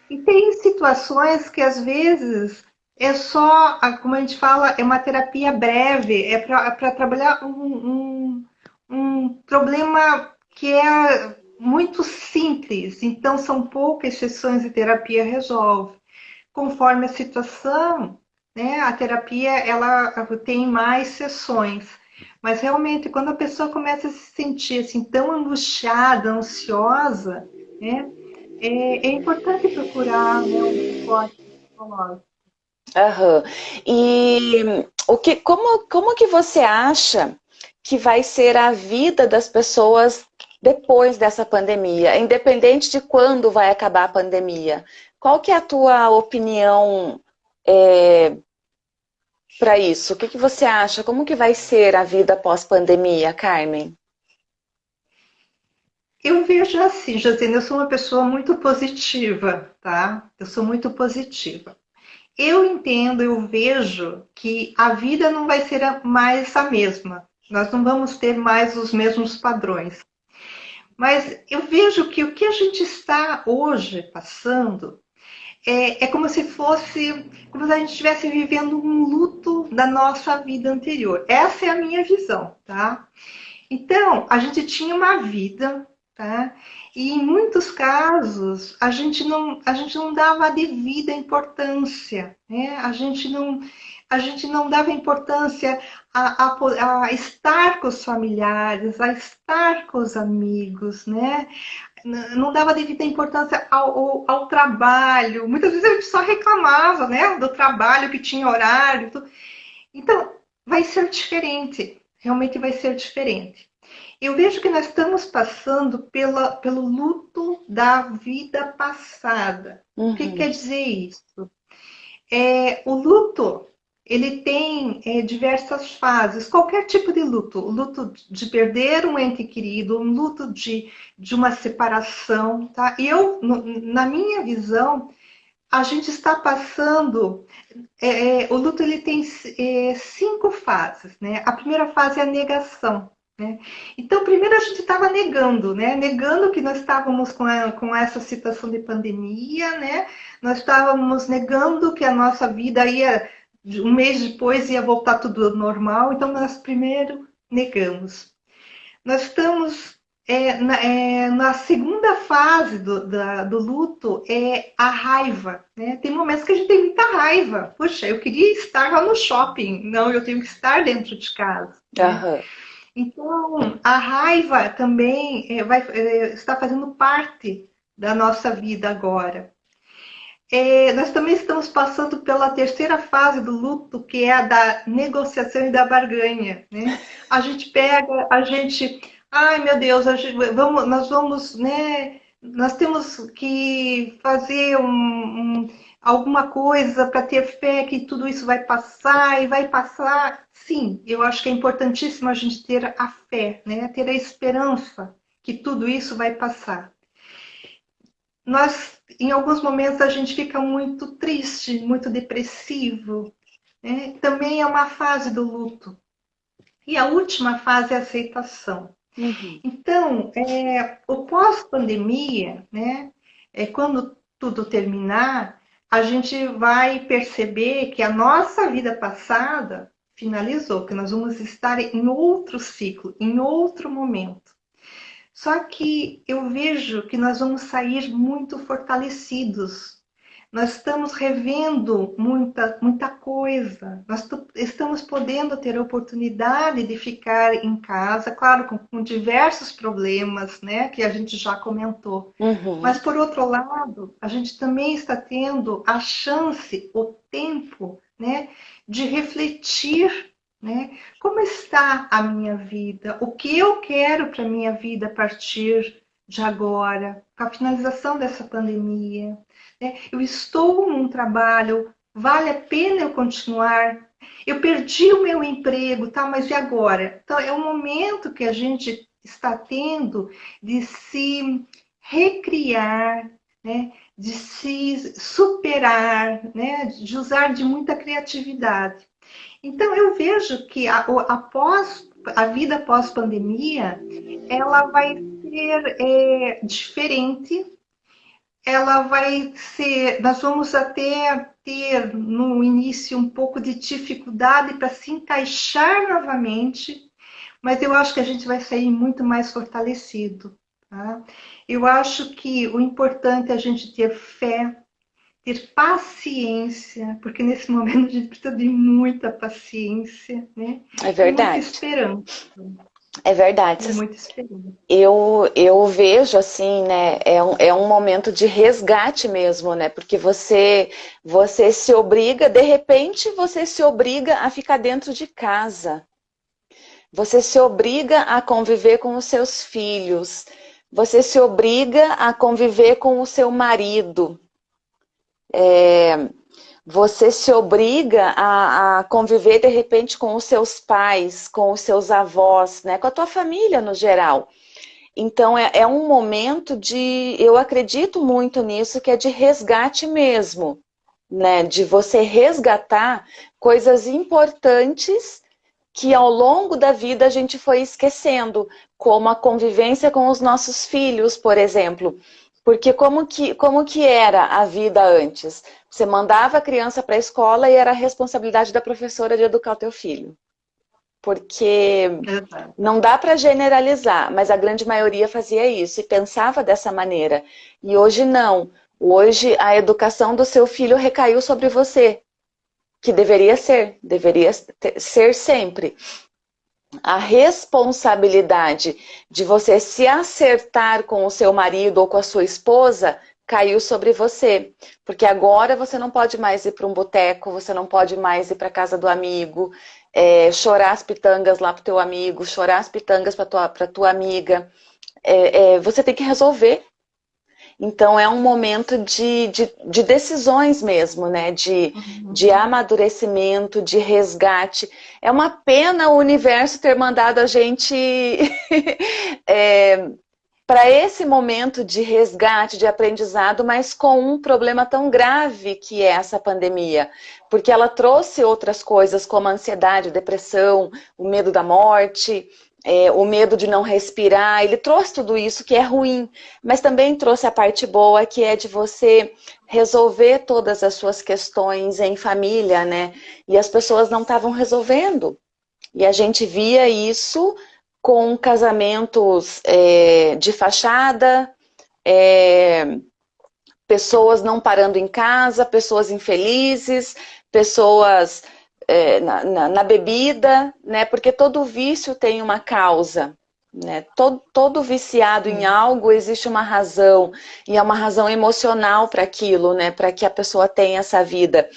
E tem situações que às vezes é só, como a gente fala, é uma terapia breve, é para trabalhar um, um, um problema que é muito simples, então são poucas sessões de terapia resolve. Conforme a situação, né, a terapia ela tem mais sessões. Mas realmente, quando a pessoa começa a se sentir assim tão angustiada, ansiosa, né? É, é importante procurar né, um suporte psicológico. Uhum. E o que, como, como que você acha que vai ser a vida das pessoas depois dessa pandemia, independente de quando vai acabar a pandemia? Qual que é a tua opinião é, para isso? O que, que você acha? Como que vai ser a vida pós-pandemia, Carmen? Eu vejo assim, Josina, eu sou uma pessoa muito positiva, tá? Eu sou muito positiva. Eu entendo, eu vejo que a vida não vai ser mais a mesma. Nós não vamos ter mais os mesmos padrões. Mas eu vejo que o que a gente está hoje passando é, é como se fosse, como se a gente estivesse vivendo um luto da nossa vida anterior. Essa é a minha visão, tá? Então, a gente tinha uma vida Tá? E em muitos casos a gente não, a gente não dava a devida importância, né? a, gente não, a gente não dava importância a, a, a estar com os familiares, a estar com os amigos, né? não dava devida importância ao, ao, ao, trabalho. Muitas vezes a gente só reclamava né? do trabalho que tinha horário. Então, vai ser diferente, realmente vai ser diferente. Eu vejo que nós estamos passando pela, pelo luto da vida passada. Uhum. O que uhum. quer dizer isso? É, o luto ele tem é, diversas fases, qualquer tipo de luto. Luto de perder um ente querido, um luto de, de uma separação. Tá? E eu, no, na minha visão, a gente está passando. É, é o luto ele tem é, cinco fases. Né? A primeira fase é a negação. Né? Então, primeiro a gente estava negando, né? negando que nós estávamos com, a, com essa situação de pandemia, né? nós estávamos negando que a nossa vida ia, um mês depois, ia voltar tudo normal, então nós primeiro negamos. Nós estamos é, na, é, na, segunda fase do, da, do luto, é a raiva. Né? Tem momentos que a gente tem muita raiva. Poxa, eu queria estar lá no shopping. Não, eu tenho que estar dentro de casa. Uhum. Né? Então, a raiva também é, vai, é, está fazendo parte da nossa vida agora. É, nós também estamos passando pela terceira fase do luto, que é a da negociação e da barganha. Né? A gente pega, a gente. Ai, meu Deus, gente, vamos, nós vamos, né? Nós temos que fazer um, um alguma coisa para ter fé que tudo isso vai passar e vai passar. Sim, eu acho que é importantíssimo a gente ter a fé, né? ter a esperança que tudo isso vai passar. Nós, em alguns momentos, a gente fica muito triste, muito depressivo. Né? Também é uma fase do luto. E a última fase é a aceitação. Uhum. Então, é, o pós-pandemia, né, é quando tudo terminar, a gente vai perceber que a nossa vida passada finalizou, que nós vamos estar em outro ciclo, em outro momento. Só que eu vejo que nós vamos sair muito fortalecidos. nós estamos revendo muita, muita coisa, nós estamos podendo ter a oportunidade de ficar em casa, claro, com, com diversos problemas, né, que a gente já comentou. Uhum. Mas, por outro lado, a gente também está tendo a chance, o tempo, né, de refletir né? Como está a minha vida? O que eu quero para a minha vida a partir de agora, com a finalização dessa pandemia? Né? Eu estou num trabalho, vale a pena eu continuar? Eu perdi o meu emprego, tá? mas e agora? Então, é o momento que a gente está tendo de se recriar, né? de se superar, né? de usar de muita criatividade. Então, eu vejo que a, após a vida pós-pandemia, ela vai ser é, diferente, ela vai ser, nós vamos até ter no início um pouco de dificuldade para se encaixar novamente, mas eu acho que a gente vai sair muito mais fortalecido. Tá? Eu acho que o importante é a gente ter fé, ter paciência, porque nesse momento a gente precisa de muita paciência, né? É verdade. E muita esperança. É verdade. É muita esperança. Eu, eu vejo assim, né? É um, é um momento de resgate mesmo, né? Porque você, você se obriga, de repente você se obriga a ficar dentro de casa. Você se obriga a conviver com os seus filhos. Você se obriga a conviver com o seu marido é, você se obriga a, a, conviver de repente com os seus pais, com os seus avós, né, com a tua família no geral. Então é, é um momento de, eu acredito muito nisso, que é de resgate mesmo, né, de você resgatar coisas importantes que ao longo da vida a gente foi esquecendo, como a convivência com os nossos filhos, por exemplo. Porque como que, como que era a vida antes? Você mandava a criança para a escola e era a responsabilidade da professora de educar o teu filho. Porque não dá para generalizar, mas a grande maioria fazia isso e pensava dessa maneira. E hoje não. Hoje a educação do seu filho recaiu sobre você. Que deveria ser, deveria ser sempre a responsabilidade de você se acertar com o seu marido ou com a sua esposa caiu sobre você. Porque agora você não pode mais ir para um boteco, você não pode mais ir para casa do amigo, é, chorar as pitangas lá para o teu amigo, chorar as pitangas para tua, tua amiga. É, é, você tem que resolver então é um momento de, de, de decisões mesmo, né? De, uhum. de amadurecimento, de resgate. É uma pena o universo ter mandado a gente é, para esse momento de resgate, de aprendizado, mas com um problema tão grave que é essa pandemia. Porque ela trouxe outras coisas como a ansiedade, depressão, o medo da morte, é, o medo de não respirar, ele trouxe tudo isso que é ruim, mas também trouxe a parte boa, que é de você resolver todas as suas questões em família, né? E as pessoas não estavam resolvendo. E a gente via isso com casamentos é, de fachada, é, pessoas não parando em casa, pessoas infelizes, pessoas é, na, na, na, bebida, né? Porque todo vício tem uma causa. Né? Todo, todo viciado em algo existe uma razão, e é uma razão emocional para aquilo, né? para que a pessoa tenha essa vida.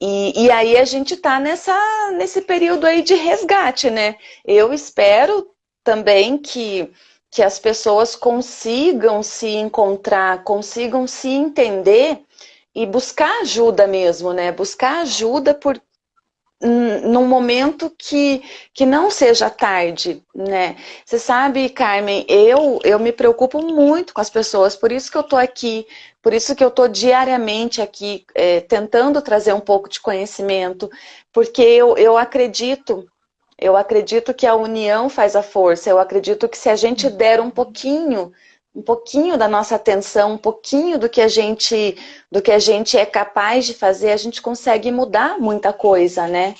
E, e aí a gente está nesse período aí de resgate, né? Eu espero também que, que as pessoas consigam se encontrar, consigam se entender e buscar ajuda mesmo, né? Buscar ajuda por, num momento que, que não seja tarde, né? Você sabe, Carmen, eu, eu me preocupo muito com as pessoas, por isso que eu tô aqui, por isso que eu tô diariamente aqui é, tentando trazer um pouco de conhecimento, porque eu, eu acredito, eu acredito que a união faz a força, eu acredito que se a gente der um pouquinho um pouquinho da nossa atenção, um pouquinho do que a gente do que a gente é capaz de fazer, a gente consegue mudar muita coisa, né?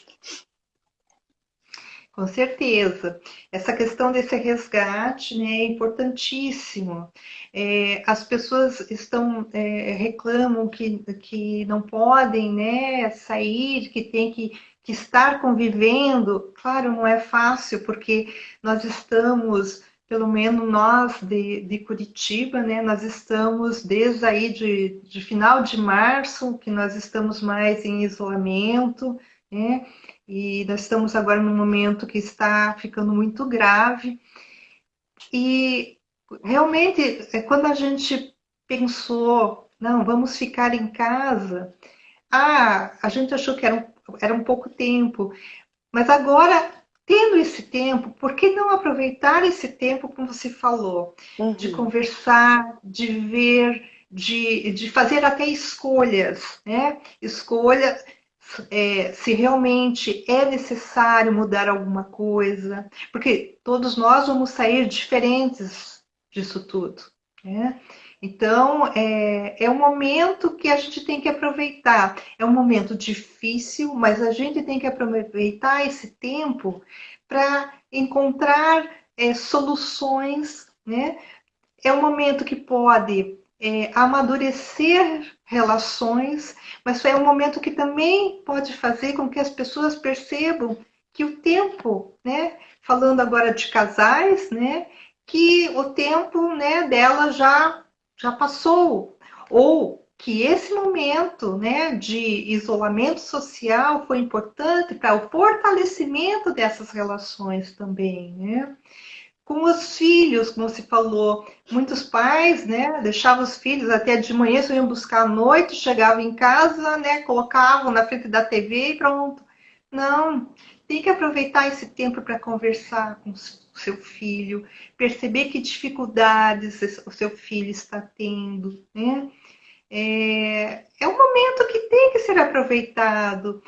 Com certeza. Essa questão desse resgate né, é importantíssimo. É, as pessoas estão é, reclamam que, que não podem né, sair, que tem que, que estar convivendo. Claro, não é fácil, porque nós estamos, pelo menos nós de, de Curitiba, né, nós estamos desde aí de, de final de março, que nós estamos mais em isolamento, né? e nós estamos agora num momento que está ficando muito grave. E realmente, é, quando a gente pensou, não, vamos ficar em casa, ah, a gente achou que era um, era um pouco tempo, mas agora, tendo esse tempo, por que não aproveitar esse tempo, como você falou, uhum. de conversar, de ver, de, de fazer até escolhas, né? Escolha, é, se realmente é necessário mudar alguma coisa, porque todos nós vamos sair diferentes disso tudo. Né? Então, é, é um momento que a gente tem que aproveitar. É um momento difícil, mas a gente tem que aproveitar esse tempo para encontrar é, soluções. Né? É um momento que pode é, amadurecer relações, mas é um momento que também pode fazer com que as pessoas percebam que o tempo, né, falando agora de casais, né, que o tempo, né, dela já já passou, ou que esse momento, né, de isolamento social foi importante para o fortalecimento dessas relações também, né? com os filhos, como se falou. Muitos pais, né, deixavam os filhos até de manhã, só iam buscar à noite, chegavam em casa, né, colocavam na frente da TV e pronto. Não, tem que aproveitar esse tempo para conversar com o seu filho, perceber que dificuldades o seu filho está tendo, né? É, é um momento que tem que ser aproveitado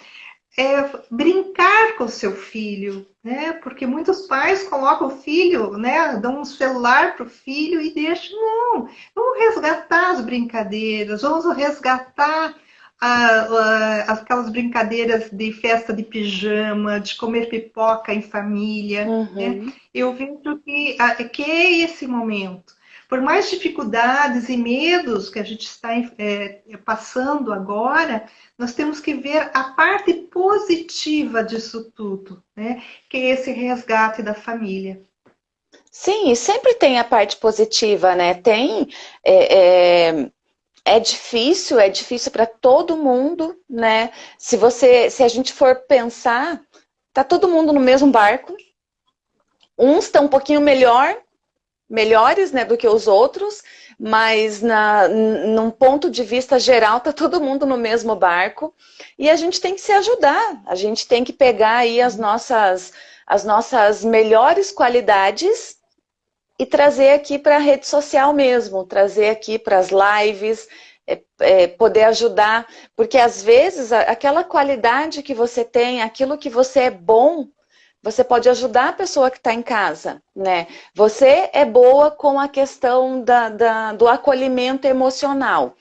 é, brincar com o seu filho, né? Porque muitos pais colocam o filho, né? Dão um celular para o filho e deixam. Não, vamos resgatar as brincadeiras, vamos resgatar a, a, aquelas brincadeiras de festa de pijama, de comer pipoca em família. Né? Uhum. Né? Eu vejo que, que é esse momento. Por mais dificuldades e medos que a gente está é, passando agora, nós temos que ver a parte positiva disso tudo, né? Que é esse resgate da família. Sim, e sempre tem a parte positiva, né? Tem. É, é, é difícil, é difícil para todo mundo, né? Se você, se a gente for pensar, tá todo mundo no mesmo barco. Uns estão um pouquinho melhor, melhores, né, do que os outros, mas na, num ponto de vista geral, tá todo mundo no mesmo barco e a gente tem que se ajudar, a gente tem que pegar aí as nossas, as nossas melhores qualidades e trazer aqui para a rede social mesmo, trazer aqui para as lives, é, é, poder ajudar, porque às vezes aquela qualidade que você tem, aquilo que você é bom, você pode ajudar a pessoa que está em casa, né? Você é boa com a questão da, da, do acolhimento emocional.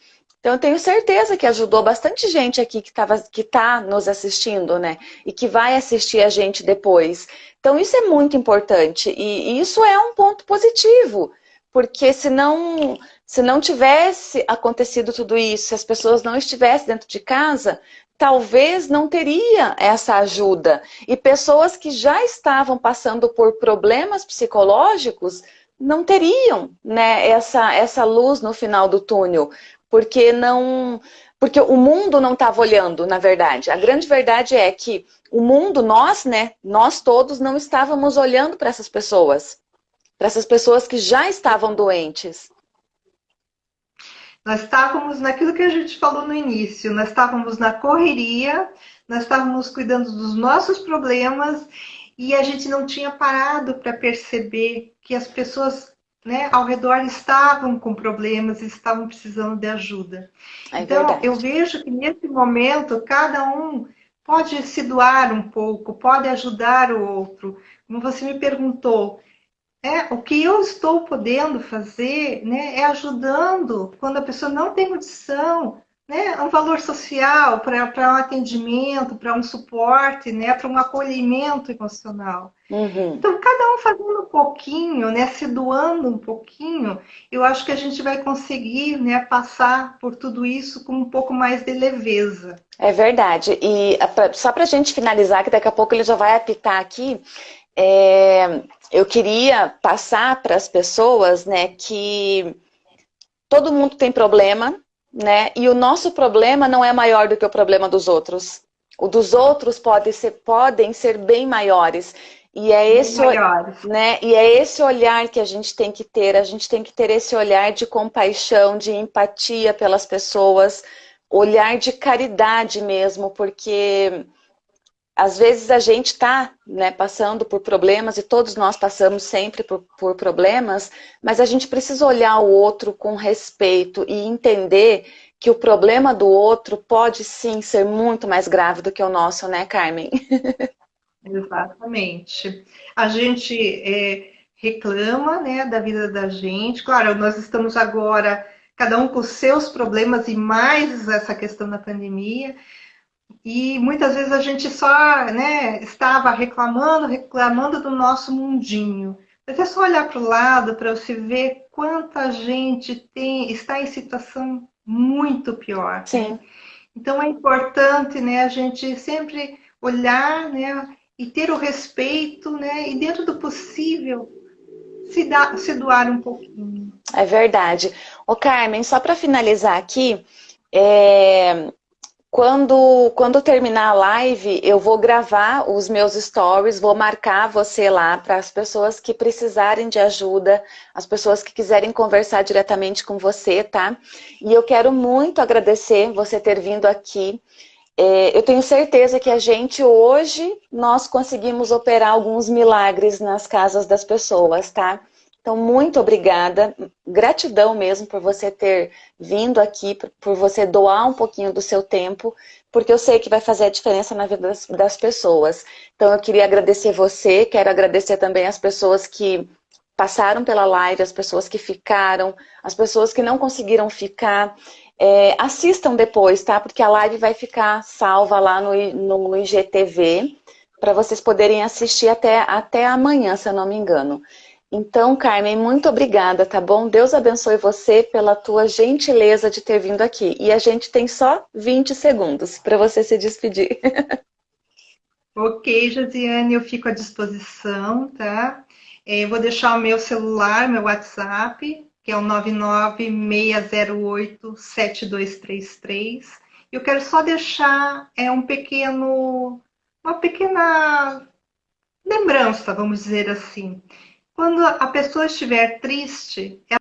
Então, eu tenho certeza que ajudou bastante gente aqui que está que tá nos assistindo, né? E que vai assistir a gente depois. Então, isso é muito importante. E, e isso é um ponto positivo. Porque se não, se não tivesse acontecido tudo isso, se as pessoas não estivessem dentro de casa, talvez não teria essa ajuda. E pessoas que já estavam passando por problemas psicológicos não teriam né, essa, essa luz no final do túnel, porque não. Porque o mundo não estava olhando, na verdade. A grande verdade é que o mundo, nós, né, nós todos não estávamos olhando para essas pessoas, para essas pessoas que já estavam doentes. Nós estávamos naquilo que a gente falou no início, nós estávamos na correria, nós estávamos cuidando dos nossos problemas e a gente não tinha parado para perceber que as pessoas né, ao redor estavam com problemas e estavam precisando de ajuda. É então, verdade. eu vejo que nesse momento, cada um pode se doar um pouco, pode ajudar o outro. Como você me perguntou, é, o que eu estou podendo fazer né, é ajudando quando a pessoa não tem condição, né, um valor social para um atendimento, para um suporte, né, para um acolhimento emocional. Uhum. Então, cada um fazendo um pouquinho, né, se doando um pouquinho, eu acho que a gente vai conseguir né, passar por tudo isso com um pouco mais de leveza. É verdade. E só para a gente finalizar, que daqui a pouco ele já vai apitar aqui, é, eu queria passar para as pessoas né, que todo mundo tem problema, né? E o nosso problema não é maior do que o problema dos outros. O dos outros pode ser, podem ser bem maiores. E é, esse, né, e é esse olhar que a gente tem que ter. A gente tem que ter esse olhar de compaixão, de empatia pelas pessoas, olhar de caridade mesmo, porque às vezes a gente está né, passando por problemas, e todos nós passamos sempre por, por, problemas, mas a gente precisa olhar o outro com respeito e entender que o problema do outro pode sim ser muito mais grave do que o nosso, né, Carmen? Exatamente. A gente é, reclama né, da vida da gente. Claro, nós estamos agora, cada um com seus problemas e mais essa questão da pandemia. E muitas vezes a gente só né, estava reclamando, reclamando do nosso mundinho. Mas é só olhar para o lado para você ver quanta gente tem, está em situação muito pior. Sim. Então é importante né, a gente sempre olhar né, e ter o respeito, né, e dentro do possível se, dar, se doar um pouquinho. É verdade. Ô Carmen, só para finalizar aqui, é, quando, quando terminar a live, eu vou gravar os meus stories, vou marcar você lá para as pessoas que precisarem de ajuda, as pessoas que quiserem conversar diretamente com você, tá? E eu quero muito agradecer você ter vindo aqui. É, eu tenho certeza que a gente hoje, nós conseguimos operar alguns milagres nas casas das pessoas, tá? Então, muito obrigada, gratidão mesmo por você ter vindo aqui, por você doar um pouquinho do seu tempo, porque eu sei que vai fazer a diferença na vida das, das pessoas. Então, eu queria agradecer você, quero agradecer também as pessoas que passaram pela live, as pessoas que ficaram, as pessoas que não conseguiram ficar. É, assistam depois, tá? Porque a live vai ficar salva lá no, no, IGTV, para vocês poderem assistir até, até amanhã, se eu não me engano. Então, Carmen, muito obrigada, tá bom? Deus abençoe você pela tua gentileza de ter vindo aqui. E a gente tem só 20 segundos para você se despedir. Ok, Josiane, eu fico à disposição, tá? É, eu vou deixar o meu celular, meu WhatsApp, que é o 996087233. Eu quero só deixar é, um pequeno, uma pequena lembrança, vamos dizer assim. Quando a pessoa estiver triste,